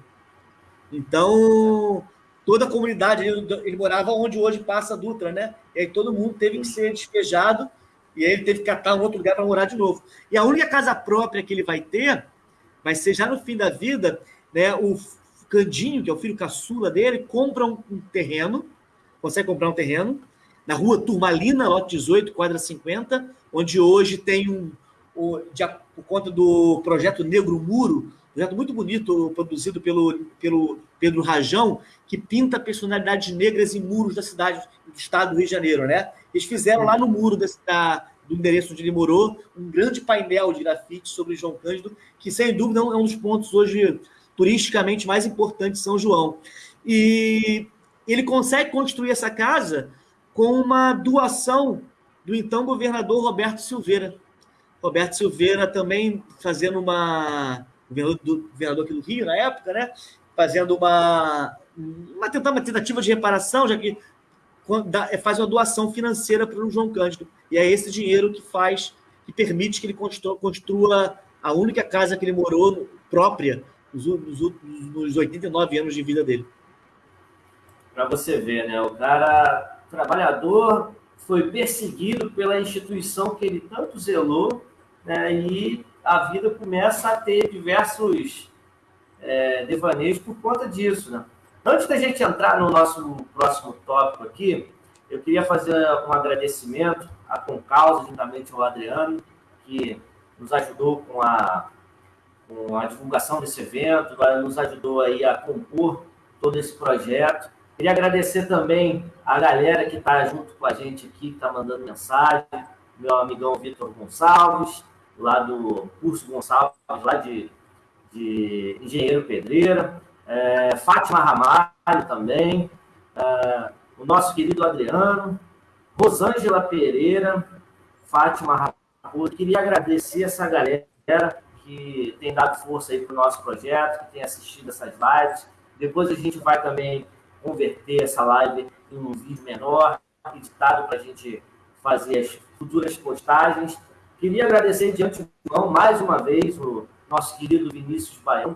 Então, toda a comunidade, ele, ele, morava onde hoje passa a Dutra, né? E aí todo mundo teve que ser despejado e aí ele teve que catar um outro lugar para morar de novo. E a única casa própria que ele vai ter vai ser já no fim da vida, né? O Candinho, que é o filho caçula dele, compra um, um terreno, consegue comprar um terreno na rua Turmalina, lote 18, quadra 50, onde hoje tem um, um de, por conta do projeto Negro Muro, projeto muito bonito, produzido pelo, pelo Pedro Rajão, que pinta personalidades negras em muros da cidade, do estado do Rio de Janeiro, né? Eles fizeram lá no muro desse, da, do endereço onde ele morou um grande painel de grafite sobre João Cândido, que sem dúvida é um dos pontos hoje turisticamente mais importantes de São João. E ele consegue construir essa casa com uma doação do então governador Roberto Silveira. Roberto Silveira também fazendo uma governador, do, governador aqui do Rio na época, né? Fazendo uma, uma, uma tentativa de reparação, já que é, faz uma doação financeira para o João Cândido. E é esse dinheiro que faz, que permite que ele construa, construa a única casa que ele morou própria nos, nos, nos 89 anos de vida dele. Para você ver, né? O cara, trabalhador, foi perseguido pela instituição que ele tanto zelou, né? E a vida começa a ter diversos é, devaneios por conta disso, né? Antes da gente entrar no nosso próximo tópico aqui, eu queria fazer um agradecimento a Concausa, juntamente ao Adriano, que nos ajudou com a, com a divulgação desse evento, nos ajudou aí a compor todo esse projeto. Queria agradecer também a galera que está junto com a gente aqui, que está mandando mensagem, meu amigão Vitor Gonçalves, lá do curso Gonçalves, lá de, de Engenheiro Pedreira, é, Fátima Ramalho também, é, o nosso querido Adriano, Rosângela Pereira, Fátima Raposo. Queria agradecer essa galera que tem dado força aí para o nosso projeto, que tem assistido essas lives. Depois a gente vai também converter essa live em um vídeo menor, editado para a gente fazer as futuras postagens. Queria agradecer de antemão mais uma vez o nosso querido Vinícius Baião,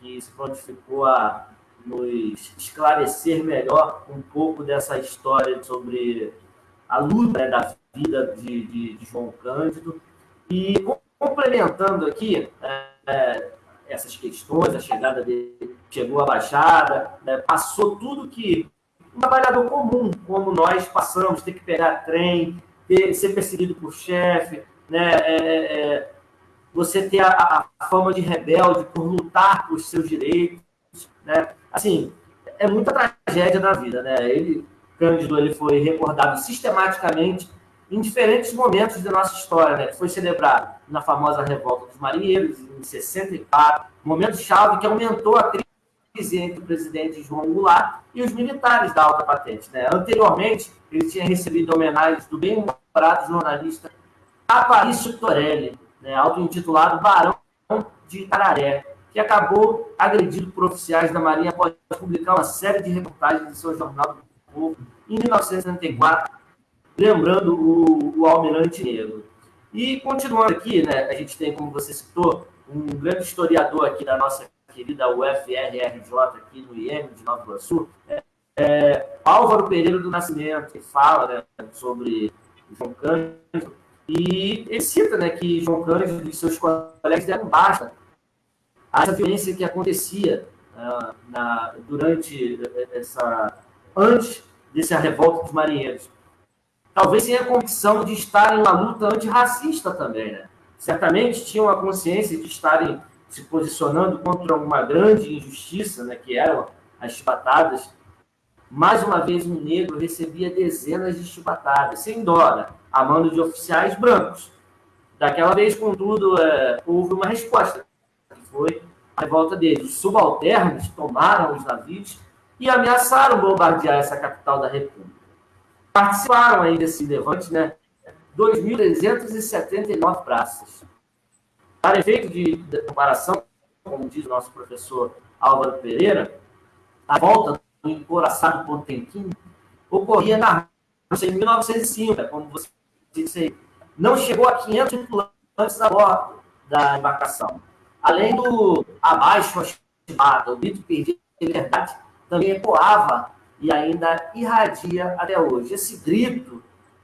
que se prontificou a nos esclarecer melhor um pouco dessa história sobre a luta né, da vida de, de, de, João Cândido. E complementando aqui é, é, essas questões, a chegada dele, chegou à Baixada, né, passou tudo que um trabalhador comum, como nós passamos, ter que pegar trem, ter, ser perseguido por chefe, né, é, é você ter a, a, fama de rebelde por lutar por seus direitos, né? Assim, é muita tragédia da vida, né? Ele, Cândido, ele foi recordado sistematicamente em diferentes momentos da nossa história, né? Foi celebrado na famosa Revolta dos Marinheiros, em 64, momento chave que aumentou a crise entre o presidente João Goulart e os militares da alta patente. Né? Anteriormente, ele tinha recebido homenagens do bem-humorado jornalista Aparício Torelli, né? auto-intitulado Barão de Itararé, que acabou agredido por oficiais da Marinha após publicar uma série de reportagens em seu jornal do Povo em 1974, lembrando o, o Almirante Negro. E continuando aqui, né, a gente tem, como você citou, um grande historiador aqui da nossa querida UFRRJ, aqui no IEM de Nova Iguaçu, é, é, Álvaro Pereira do Nascimento, que fala né, sobre João Cândido, e ele cita né, que João Cândido e seus colegas deram basta a essa violência que acontecia uh, na, durante essa. antes dessa revolta dos marinheiros. Talvez sem a convicção de estar em uma luta antirracista também, né? Certamente tinham a consciência de estarem se posicionando contra uma grande injustiça, né, que eram as chibatadas. Mais uma vez, um negro recebia dezenas de chibatadas, sem dó, né, a mando de oficiais brancos. Daquela vez, contudo, é, houve uma resposta, que foi a revolta deles. Os subalternos tomaram os navios e ameaçaram bombardear essa capital da República. Participaram aí desse levante, né? 2.379 praças. Para efeito de, comparação, como diz o nosso professor Álvaro Pereira, a volta do encoraçado Potemkin ocorria na Rússia em 1905, como você disse Não chegou a 500 tripulantes a bordo da embarcação. Além do abaixo estimado, o grito perdido de liberdade também ecoava e ainda irradia até hoje. Esse grito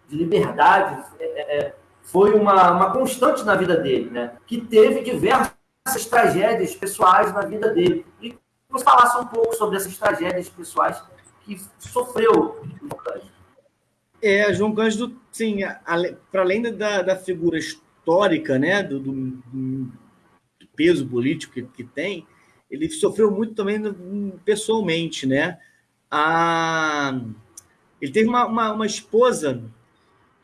de liberdade é, é, é foi uma, uma constante na vida dele, né? que teve diversas tragédias pessoais na vida dele. E você falasse um pouco sobre essas tragédias pessoais que sofreu João Cândido. É, João Cândido, sim, para além da, da figura histórica, né, do, do, do peso político que, que, tem, ele sofreu muito também pessoalmente, né? A, ele teve uma, uma, uma esposa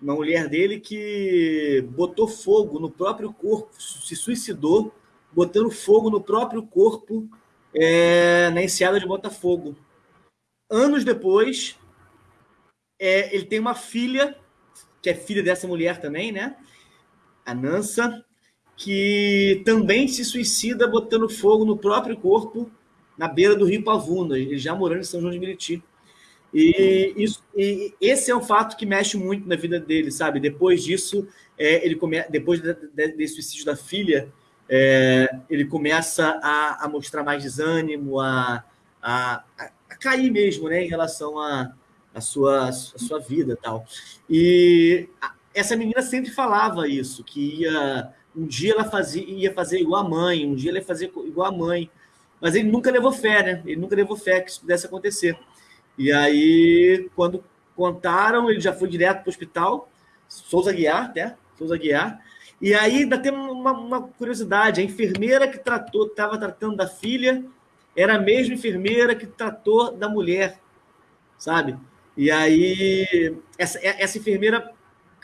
uma mulher dele que botou fogo no próprio corpo, se suicidou, botando fogo no próprio corpo é, na enseada de Botafogo. Anos depois, é, ele tem uma filha, que é filha dessa mulher também, né? A Nansa, que também se suicida botando fogo no próprio corpo na beira do rio Pavuna, ele já morando em São João de Meriti. E, isso, e esse é um fato que mexe muito na vida dele, sabe? Depois disso, é, ele come, depois de, de, desse suicídio da filha, é, ele começa a, a, mostrar mais desânimo, a, a, a, cair mesmo, né, em relação à a, sua, a sua vida tal. E essa menina sempre falava isso, que ia um dia ela fazia, ia fazer igual a mãe, um dia ela ia fazer igual a mãe, mas ele nunca levou fé, né? Ele nunca levou fé que isso pudesse acontecer. E aí, quando contaram, ele já foi direto para o hospital, Souza Guiar, né? Souza Guiar. E aí ainda tem uma, uma curiosidade: a enfermeira que tratou, estava tratando da filha, era a mesma enfermeira que tratou da mulher, sabe? E aí essa, essa enfermeira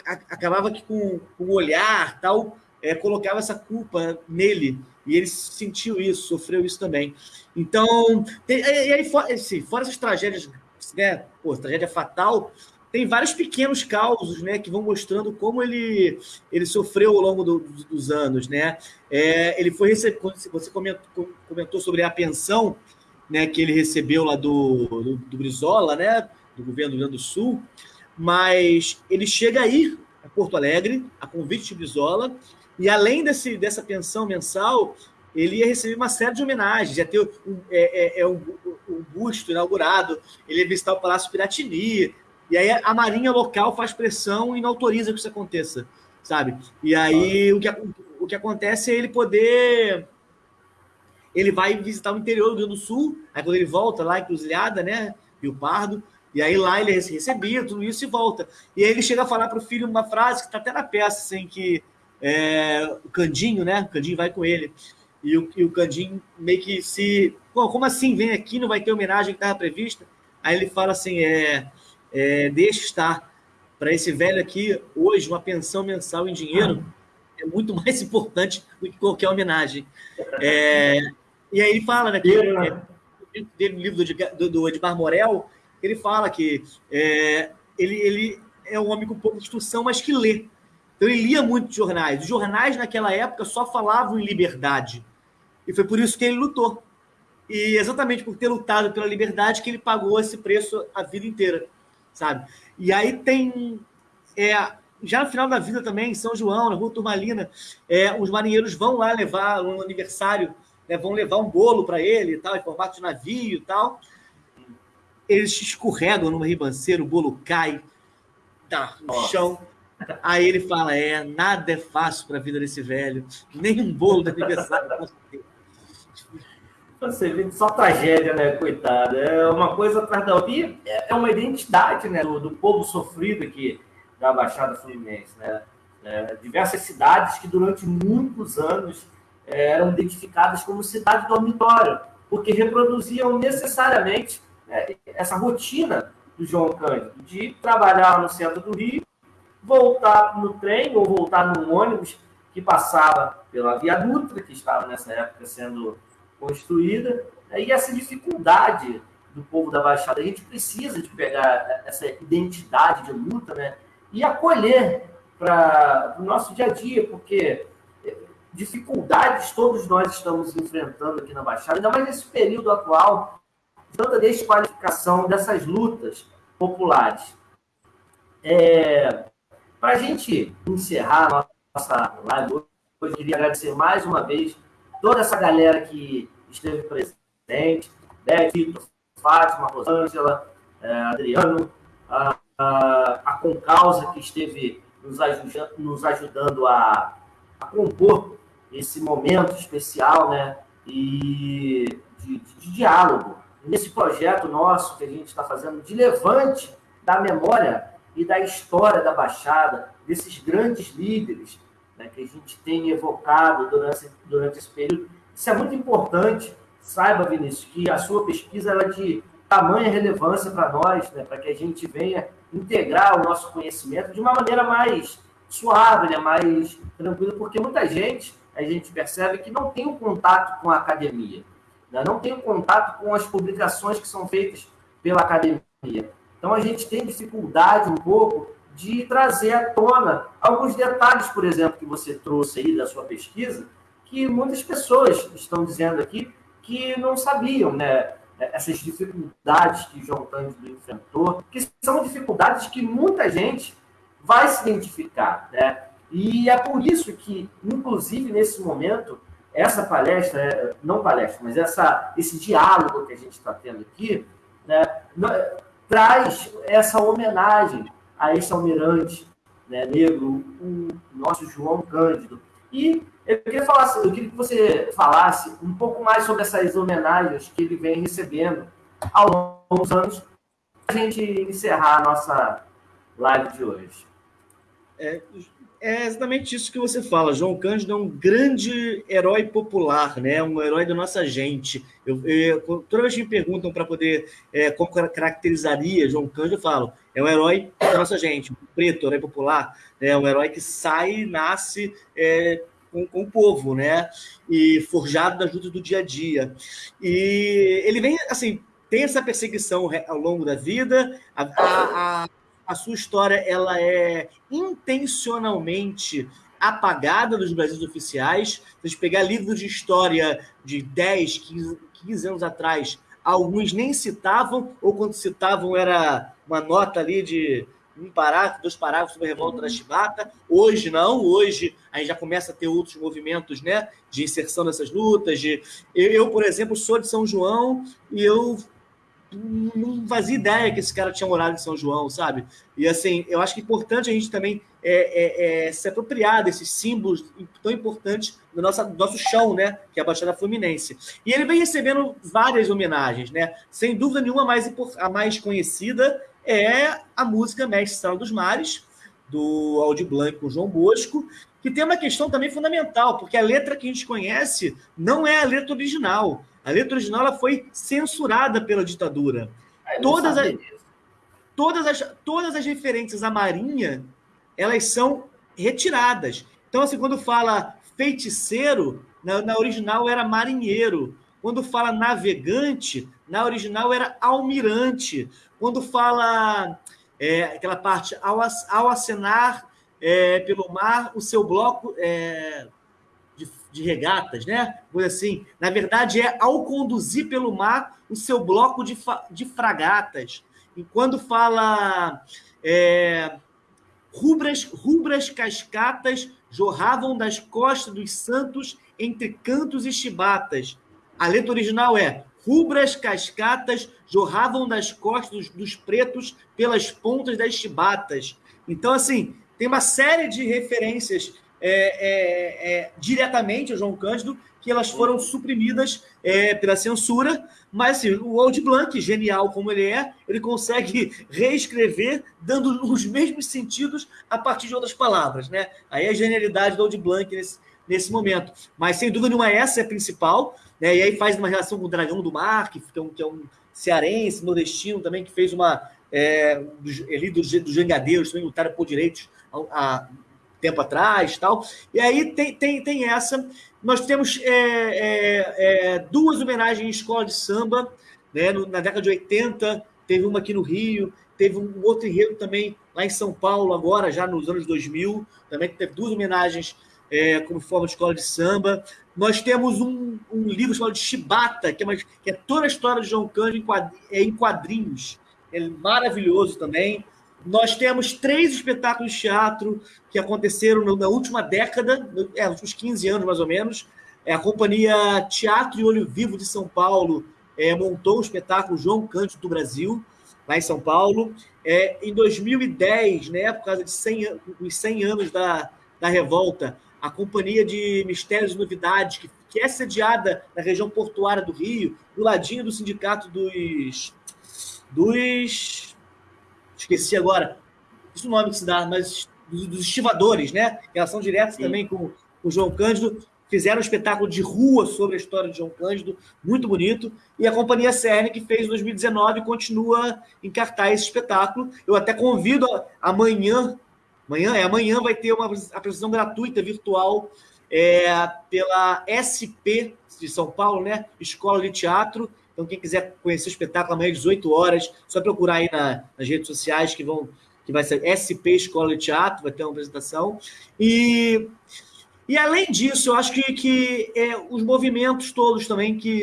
acabava que com, com o olhar tal, é, colocava essa culpa nele. E ele sentiu isso, sofreu isso também. Então, tem, e aí, fora, assim, fora essas tragédias né, pô, tragédia fatal, tem vários pequenos causos, né, que vão mostrando como ele, ele sofreu ao longo do, dos anos, né? É, ele foi você comentou, comentou, sobre a pensão, né, que ele recebeu lá do, do, do Brizola, né, do governo do Rio Grande do Sul, mas ele chega aí a Porto Alegre, a convite de Brizola, e além desse, dessa pensão mensal, ele ia receber uma série de homenagens, ia ter um, é, é, é um, um, busto inaugurado, ele ia visitar o Palácio Piratini, e aí a Marinha local faz pressão e não autoriza que isso aconteça, sabe? E aí o que, o que acontece é ele poder... Ele vai visitar o interior do Rio do Sul, aí quando ele volta lá, encruzilhada, né, Rio Pardo, e aí lá ele recebia tudo isso e volta. E aí ele chega a falar para o filho uma frase que está até na peça, assim, que é, o Candinho, né, o Candinho vai com ele, e o, e o Candim meio que se. Como assim? Vem aqui, não vai ter homenagem que estava prevista? Aí ele fala assim: é, é deixa estar. Para esse velho aqui, hoje, uma pensão mensal em dinheiro é muito mais importante do que qualquer homenagem. É, e aí ele fala, né? Que, é, dele, no livro do, do Edmar Morel, ele fala que é, ele, ele é um homem com pouca instrução, mas que lê. Então ele lia muitos jornais. Os jornais naquela época só falavam em liberdade. E foi por isso que ele lutou. E exatamente por ter lutado pela liberdade que ele pagou esse preço a vida inteira, sabe? E aí tem é, já no final da vida também, em São João, na Rua Turmalina, é, os marinheiros vão lá levar no aniversário, né, vão levar um bolo para ele e tal, em formato de navio e tal. Eles escorregam numa ribanceira, o bolo cai tá, no Nossa. chão. Aí ele fala: É, nada é fácil para a vida desse velho, nem um bolo de aniversário Você vê só tragédia, né, coitado? É uma coisa atrás da outra. É uma identidade né, do, do povo sofrido aqui da Baixada Fluminense. Né? É, diversas cidades que durante muitos anos é, eram identificadas como cidade dormitório, porque reproduziam necessariamente né, essa rotina do João Cândido, de trabalhar no centro do Rio, voltar no trem ou voltar no ônibus que passava pela Via Dutra, que estava nessa época sendo construída, né, e essa dificuldade do povo da Baixada. A gente precisa de pegar essa identidade de luta, né? e acolher para o nosso dia a dia, porque dificuldades todos nós estamos enfrentando aqui na Baixada, ainda mais nesse período atual, de tanta desqualificação dessas lutas populares. É, para a gente encerrar a nossa live hoje, eu queria agradecer mais uma vez toda essa galera que esteve presente, Beth, Fátima, Rosângela, é, Adriano, a a, a Concausa, que esteve nos, ajuda, nos ajudando a, a, compor esse momento especial né, e de, de, de diálogo. Nesse projeto nosso que a gente está fazendo de levante da memória e da história da Baixada, desses grandes líderes né, que a gente tem evocado durante, durante esse período. Isso é muito importante. Saiba, Vinícius, que a sua pesquisa é de tamanha relevância para nós, né, para que a gente venha integrar o nosso conhecimento de uma maneira mais suave, né, mais tranquila, porque muita gente, a gente percebe que não tem um contato com a academia, né, não tem um contato com as publicações que são feitas pela academia. Então a gente tem dificuldade um pouco de trazer à tona alguns detalhes, por exemplo, que você trouxe aí da sua pesquisa, que muitas pessoas estão dizendo aqui que não sabiam, né? essas dificuldades que João Cândido enfrentou, que são dificuldades que muita gente vai se identificar, né? E é por isso que, inclusive nesse momento, essa palestra, é, não palestra, mas essa, esse diálogo que a gente está tendo aqui, né, traz essa homenagem a esse almirante né, negro, o nosso João Cândido. E eu queria, falar, eu queria que você falasse um pouco mais sobre essas homenagens que ele vem recebendo ao longo dos anos, para a gente encerrar a nossa live de hoje. É, é, exatamente isso que você fala. João Cândido é um grande herói popular, né? um herói da nossa gente. Eu, eu toda vez que me perguntam para poder é, como caracterizaria João Cândido, eu falo: é um herói da nossa gente, preto, herói popular, é um herói que sai, nasce. É, com, com o povo, né? E forjado das lutas do dia a dia. E ele vem, assim, tem essa perseguição ao longo da vida, a, a, a sua história ela é intencionalmente apagada dos Brasis oficiais. Se a pegar livros de história de 10, 15, 15 anos atrás, alguns nem citavam, ou quando citavam era uma nota ali de um parágrafo, dois parágrafos sobre a revolta da Chibata. Hoje não, hoje a gente já começa a ter outros movimentos né, de inserção nessas lutas. De... Eu, por exemplo, sou de São João e eu não fazia ideia que esse cara tinha morado em São João, sabe? E assim, eu acho que é importante a gente também é, é, é se apropriar desses símbolos tão importantes do nosso, do nosso chão, né? Que é a Baixada Fluminense. E ele vem recebendo várias homenagens, né? Sem dúvida nenhuma, a mais, a mais conhecida é a música Mestre Sala dos Mares, do Aldi Blanc com João Bosco, que tem uma questão também fundamental, porque a letra que a gente conhece não é a letra original. A letra original ela foi censurada pela ditadura. todas, as, todas, as, todas as referências à Marinha, elas são retiradas. Então, assim, quando fala feiticeiro, na, na original era marinheiro. Quando fala navegante, na original era almirante. Quando fala é, aquela parte, ao, ao acenar é, pelo mar, o seu bloco é, de, regatas, né? Coisa assim. Na verdade, é ao conduzir pelo mar o seu bloco de, de fragatas. E quando fala é, rubras, rubras cascatas jorravam das costas dos santos entre cantos e chibatas. A letra original é Rubras cascatas jorravam das costas dos pretos pelas pontas das chibatas. Então, assim, tem uma série de referências é, é, é, diretamente ao João Cândido que elas foram suprimidas é, pela censura, mas assim, o Old Blanc, genial como ele é, ele consegue reescrever dando os mesmos sentidos a partir de outras palavras, né? Aí a genialidade do Old Blanc nesse, nesse momento. Mas, sem dúvida nenhuma, essa é a principal. Né? E aí faz uma relação com o Dragão do Mar, que é um, que é um cearense, nordestino também, que fez uma. É, ali dos do Jangadeiros, também lutaram por direitos há tempo atrás tal. E aí tem, tem, tem essa. Nós temos é, é, é duas homenagens em escola de samba, né? Na década de 80, teve uma aqui no Rio, teve um outro enredo também lá em São Paulo, agora, já nos anos 2000, também teve duas homenagens é, como forma de escola de samba. Nós temos um, um livro chamado Chibata, que é, uma, que é toda a história de João Cândido em, em quadrinhos. É maravilhoso também. Nós temos três espetáculos de teatro que aconteceram na última década, é, nos últimos 15 anos mais ou menos. É, a companhia Teatro e Olho Vivo de São Paulo é, montou o espetáculo João Cândido do Brasil, lá em São Paulo. É, em 2010, né, por causa de 100, os 100 anos da, da revolta, a Companhia de Mistérios e Novidades, que, que é sediada na região portuária do Rio, do ladinho do sindicato dos. dos. Esqueci agora, isso o nome que se dá, mas dos, estivadores, né? Relação direta Sim. também com o João Cândido. Fizeram um espetáculo de rua sobre a história de João Cândido, muito bonito. E a Companhia CERN, que fez em 2019, continua em cartaz esse espetáculo. Eu até convido amanhã Amanhã, é, amanhã vai ter uma apresentação gratuita virtual é, pela SP de São Paulo, né? Escola de Teatro. Então, quem quiser conhecer o espetáculo amanhã às 18 horas, só procurar aí na, nas redes sociais que vão que vai ser SP Escola de Teatro, vai ter uma apresentação. E, e além disso, eu acho que, que é, os movimentos todos também que,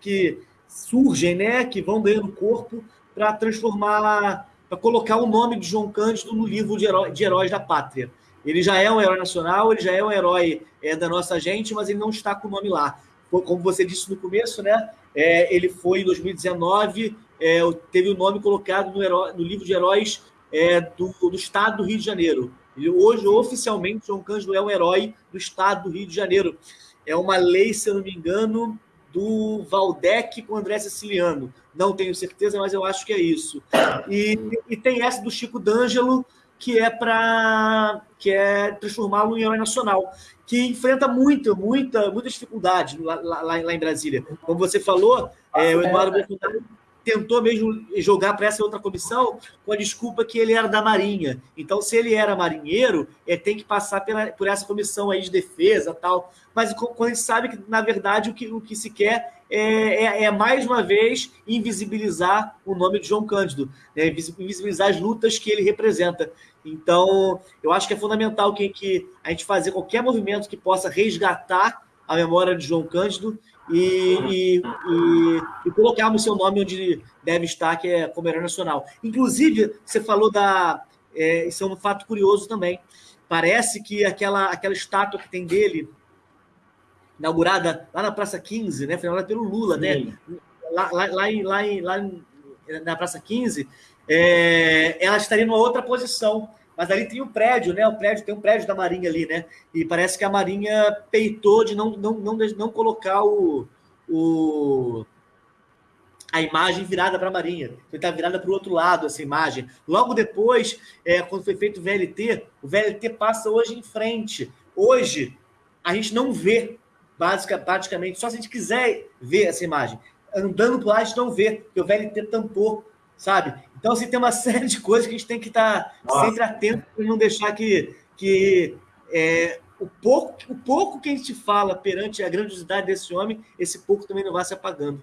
que surgem, né? Que vão ganhando corpo para transformar para colocar o nome de João Cândido no livro de, de, heróis da pátria. Ele já é um herói nacional, ele já é um herói é, da nossa gente, mas ele não está com o nome lá. Como você disse no começo, né? É, ele foi em 2019, é, teve o nome colocado no, herói, no livro de heróis é, do, do, estado do Rio de Janeiro. Ele, hoje, oficialmente, João Cândido é um herói do estado do Rio de Janeiro. É uma lei, se eu não me engano, do Valdec com André Siciliano. Não tenho certeza, mas eu acho que é isso. E, e tem essa do Chico D'Angelo, que é para que é transformá-lo em herói nacional, que enfrenta muita, muita, muita dificuldade lá, lá, lá em Brasília. Como você falou, é, o Eduardo Bolsonaro tentou mesmo jogar para essa outra comissão com a desculpa que ele era da Marinha. Então, se ele era marinheiro, é, tem que passar pela, por essa comissão aí de defesa tal. Mas quando a gente sabe que, na verdade, o que, o que se quer é, é, é mais uma vez invisibilizar o nome de João Cândido, né? invisibilizar as lutas que ele representa. Então, eu acho que é fundamental que, que a gente fazer qualquer movimento que possa resgatar a memória de João Cândido e, e, e, e colocarmos seu nome onde deve estar, que é como herói nacional. Inclusive, você falou da. É, isso é um fato curioso também. Parece que aquela, aquela estátua que tem dele, inaugurada lá na Praça 15, né? Foi inaugurada pelo Lula, né? Lá, lá, lá, lá, lá na Praça 15, é, ela estaria numa outra posição mas ali tem um prédio, né? O prédio tem um prédio da Marinha ali, né? E parece que a Marinha peitou de não, não, não, não colocar o, o a imagem virada para a Marinha. Foi estar tá virada para o outro lado essa imagem. Logo depois, é, quando foi feito o VLT, o VLT passa hoje em frente. Hoje, a gente não vê, basic, praticamente, só se a gente quiser ver essa imagem. andando por lá, a gente não vê, porque o VLT tampou, sabe? Então, assim, tem uma série de coisas que a gente tem que estar sempre atento para não deixar que, que é, o, pouco, o pouco que a gente fala perante a grandiosidade desse homem, esse pouco também não vai se apagando.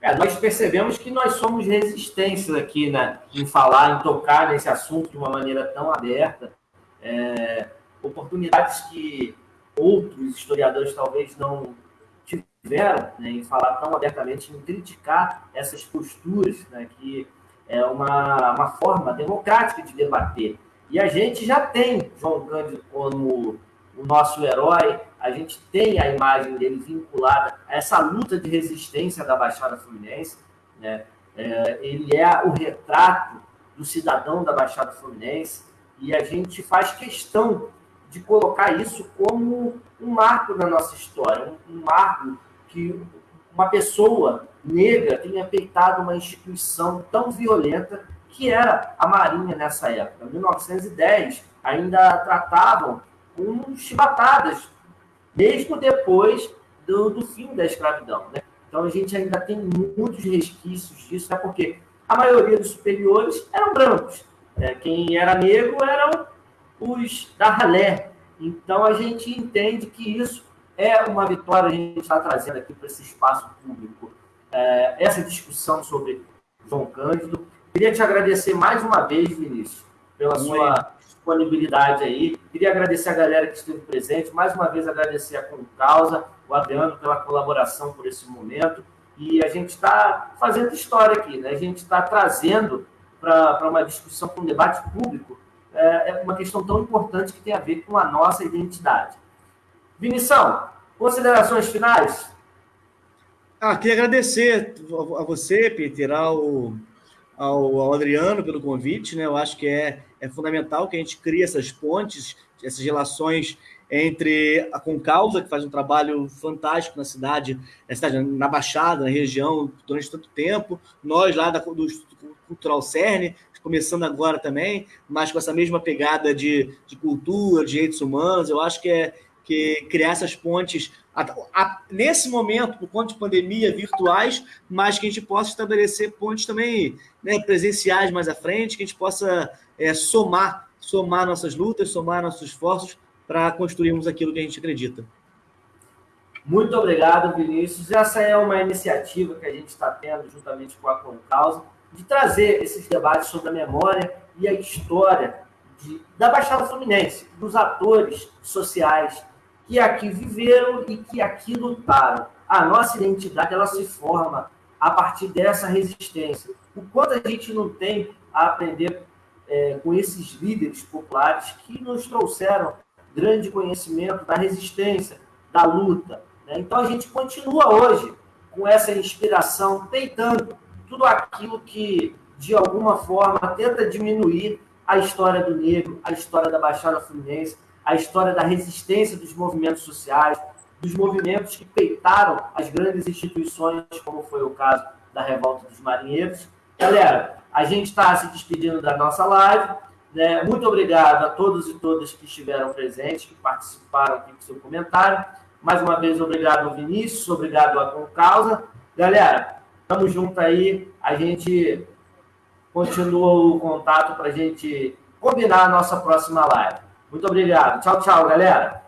É, nós percebemos que nós somos resistências aqui, né? Em falar, em tocar nesse assunto de uma maneira tão aberta. É, oportunidades que outros historiadores talvez não tiveram né, em falar tão abertamente, em criticar essas posturas, né, que é uma, uma forma democrática de debater. E a gente já tem João Cândido como o nosso herói, a gente tem a imagem dele vinculada a essa luta de resistência da Baixada Fluminense. Né? É, ele é o retrato do cidadão da Baixada Fluminense e a gente faz questão de colocar isso como um marco na nossa história, um, um marco que uma pessoa negra tenha peitado uma instituição tão violenta que era a Marinha nessa época. Em 1910, ainda tratavam com chibatadas, mesmo depois do, do fim da escravidão. Né? Então, a gente ainda tem muitos resquícios disso, né? porque a maioria dos superiores eram brancos. Né? Quem era negro eram os da ralé. Então, a gente entende que isso é uma vitória a gente está trazendo aqui para esse espaço público. É, essa discussão sobre João Cândido. Queria te agradecer mais uma vez, Vinícius, pela Muito sua bem. disponibilidade aí. Queria agradecer a galera que esteve presente, mais uma vez agradecer a Concausa, o Adriano pela colaboração por esse momento. E a gente está fazendo história aqui, né? A gente está trazendo para uma discussão, para um debate público, é, é uma questão tão importante que tem a ver com a nossa identidade. Vinição, considerações finais? Ah, queria agradecer a você, Peter, ao, ao, ao, Adriano pelo convite. Né? Eu acho que é, é fundamental que a gente crie essas pontes, essas relações entre a Concausa, que faz um trabalho fantástico na cidade, na, cidade, na Baixada, na região, durante tanto tempo, nós lá da, do Cultural CERN, começando agora também, mas com essa mesma pegada de, de cultura, de direitos humanos, eu acho que é, que criar essas pontes nesse momento, por conta de pandemia, virtuais, mas que a gente possa estabelecer pontes também né, presenciais mais à frente, que a gente possa é, somar, somar nossas lutas, somar nossos esforços para construirmos aquilo que a gente acredita. Muito obrigado, Vinícius. Essa é uma iniciativa que a gente está tendo juntamente com a Concausa, de trazer esses debates sobre a memória e a história de, da Baixada Fluminense, dos atores sociais que aqui viveram e que aqui lutaram. A nossa identidade ela se forma a partir dessa resistência. O quanto a gente não tem a aprender é, com esses líderes populares que nos trouxeram grande conhecimento da resistência, da luta. Né? Então a gente continua hoje com essa inspiração, peitando tudo aquilo que, de alguma forma, tenta diminuir a história do negro, a história da Baixada Fluminense, a história da resistência dos movimentos sociais, dos movimentos que peitaram as grandes instituições, como foi o caso da Revolta dos Marinheiros. Galera, a gente está se despedindo da nossa live. Né? Muito obrigado a todos e todas que estiveram presentes, que participaram aqui com seu comentário. Mais uma vez, obrigado, Vinícius, obrigado a Concausa. Galera, estamos juntos aí. A gente continua o contato para a gente combinar a nossa próxima live. Muito obrigado. Tchau, tchau, galera.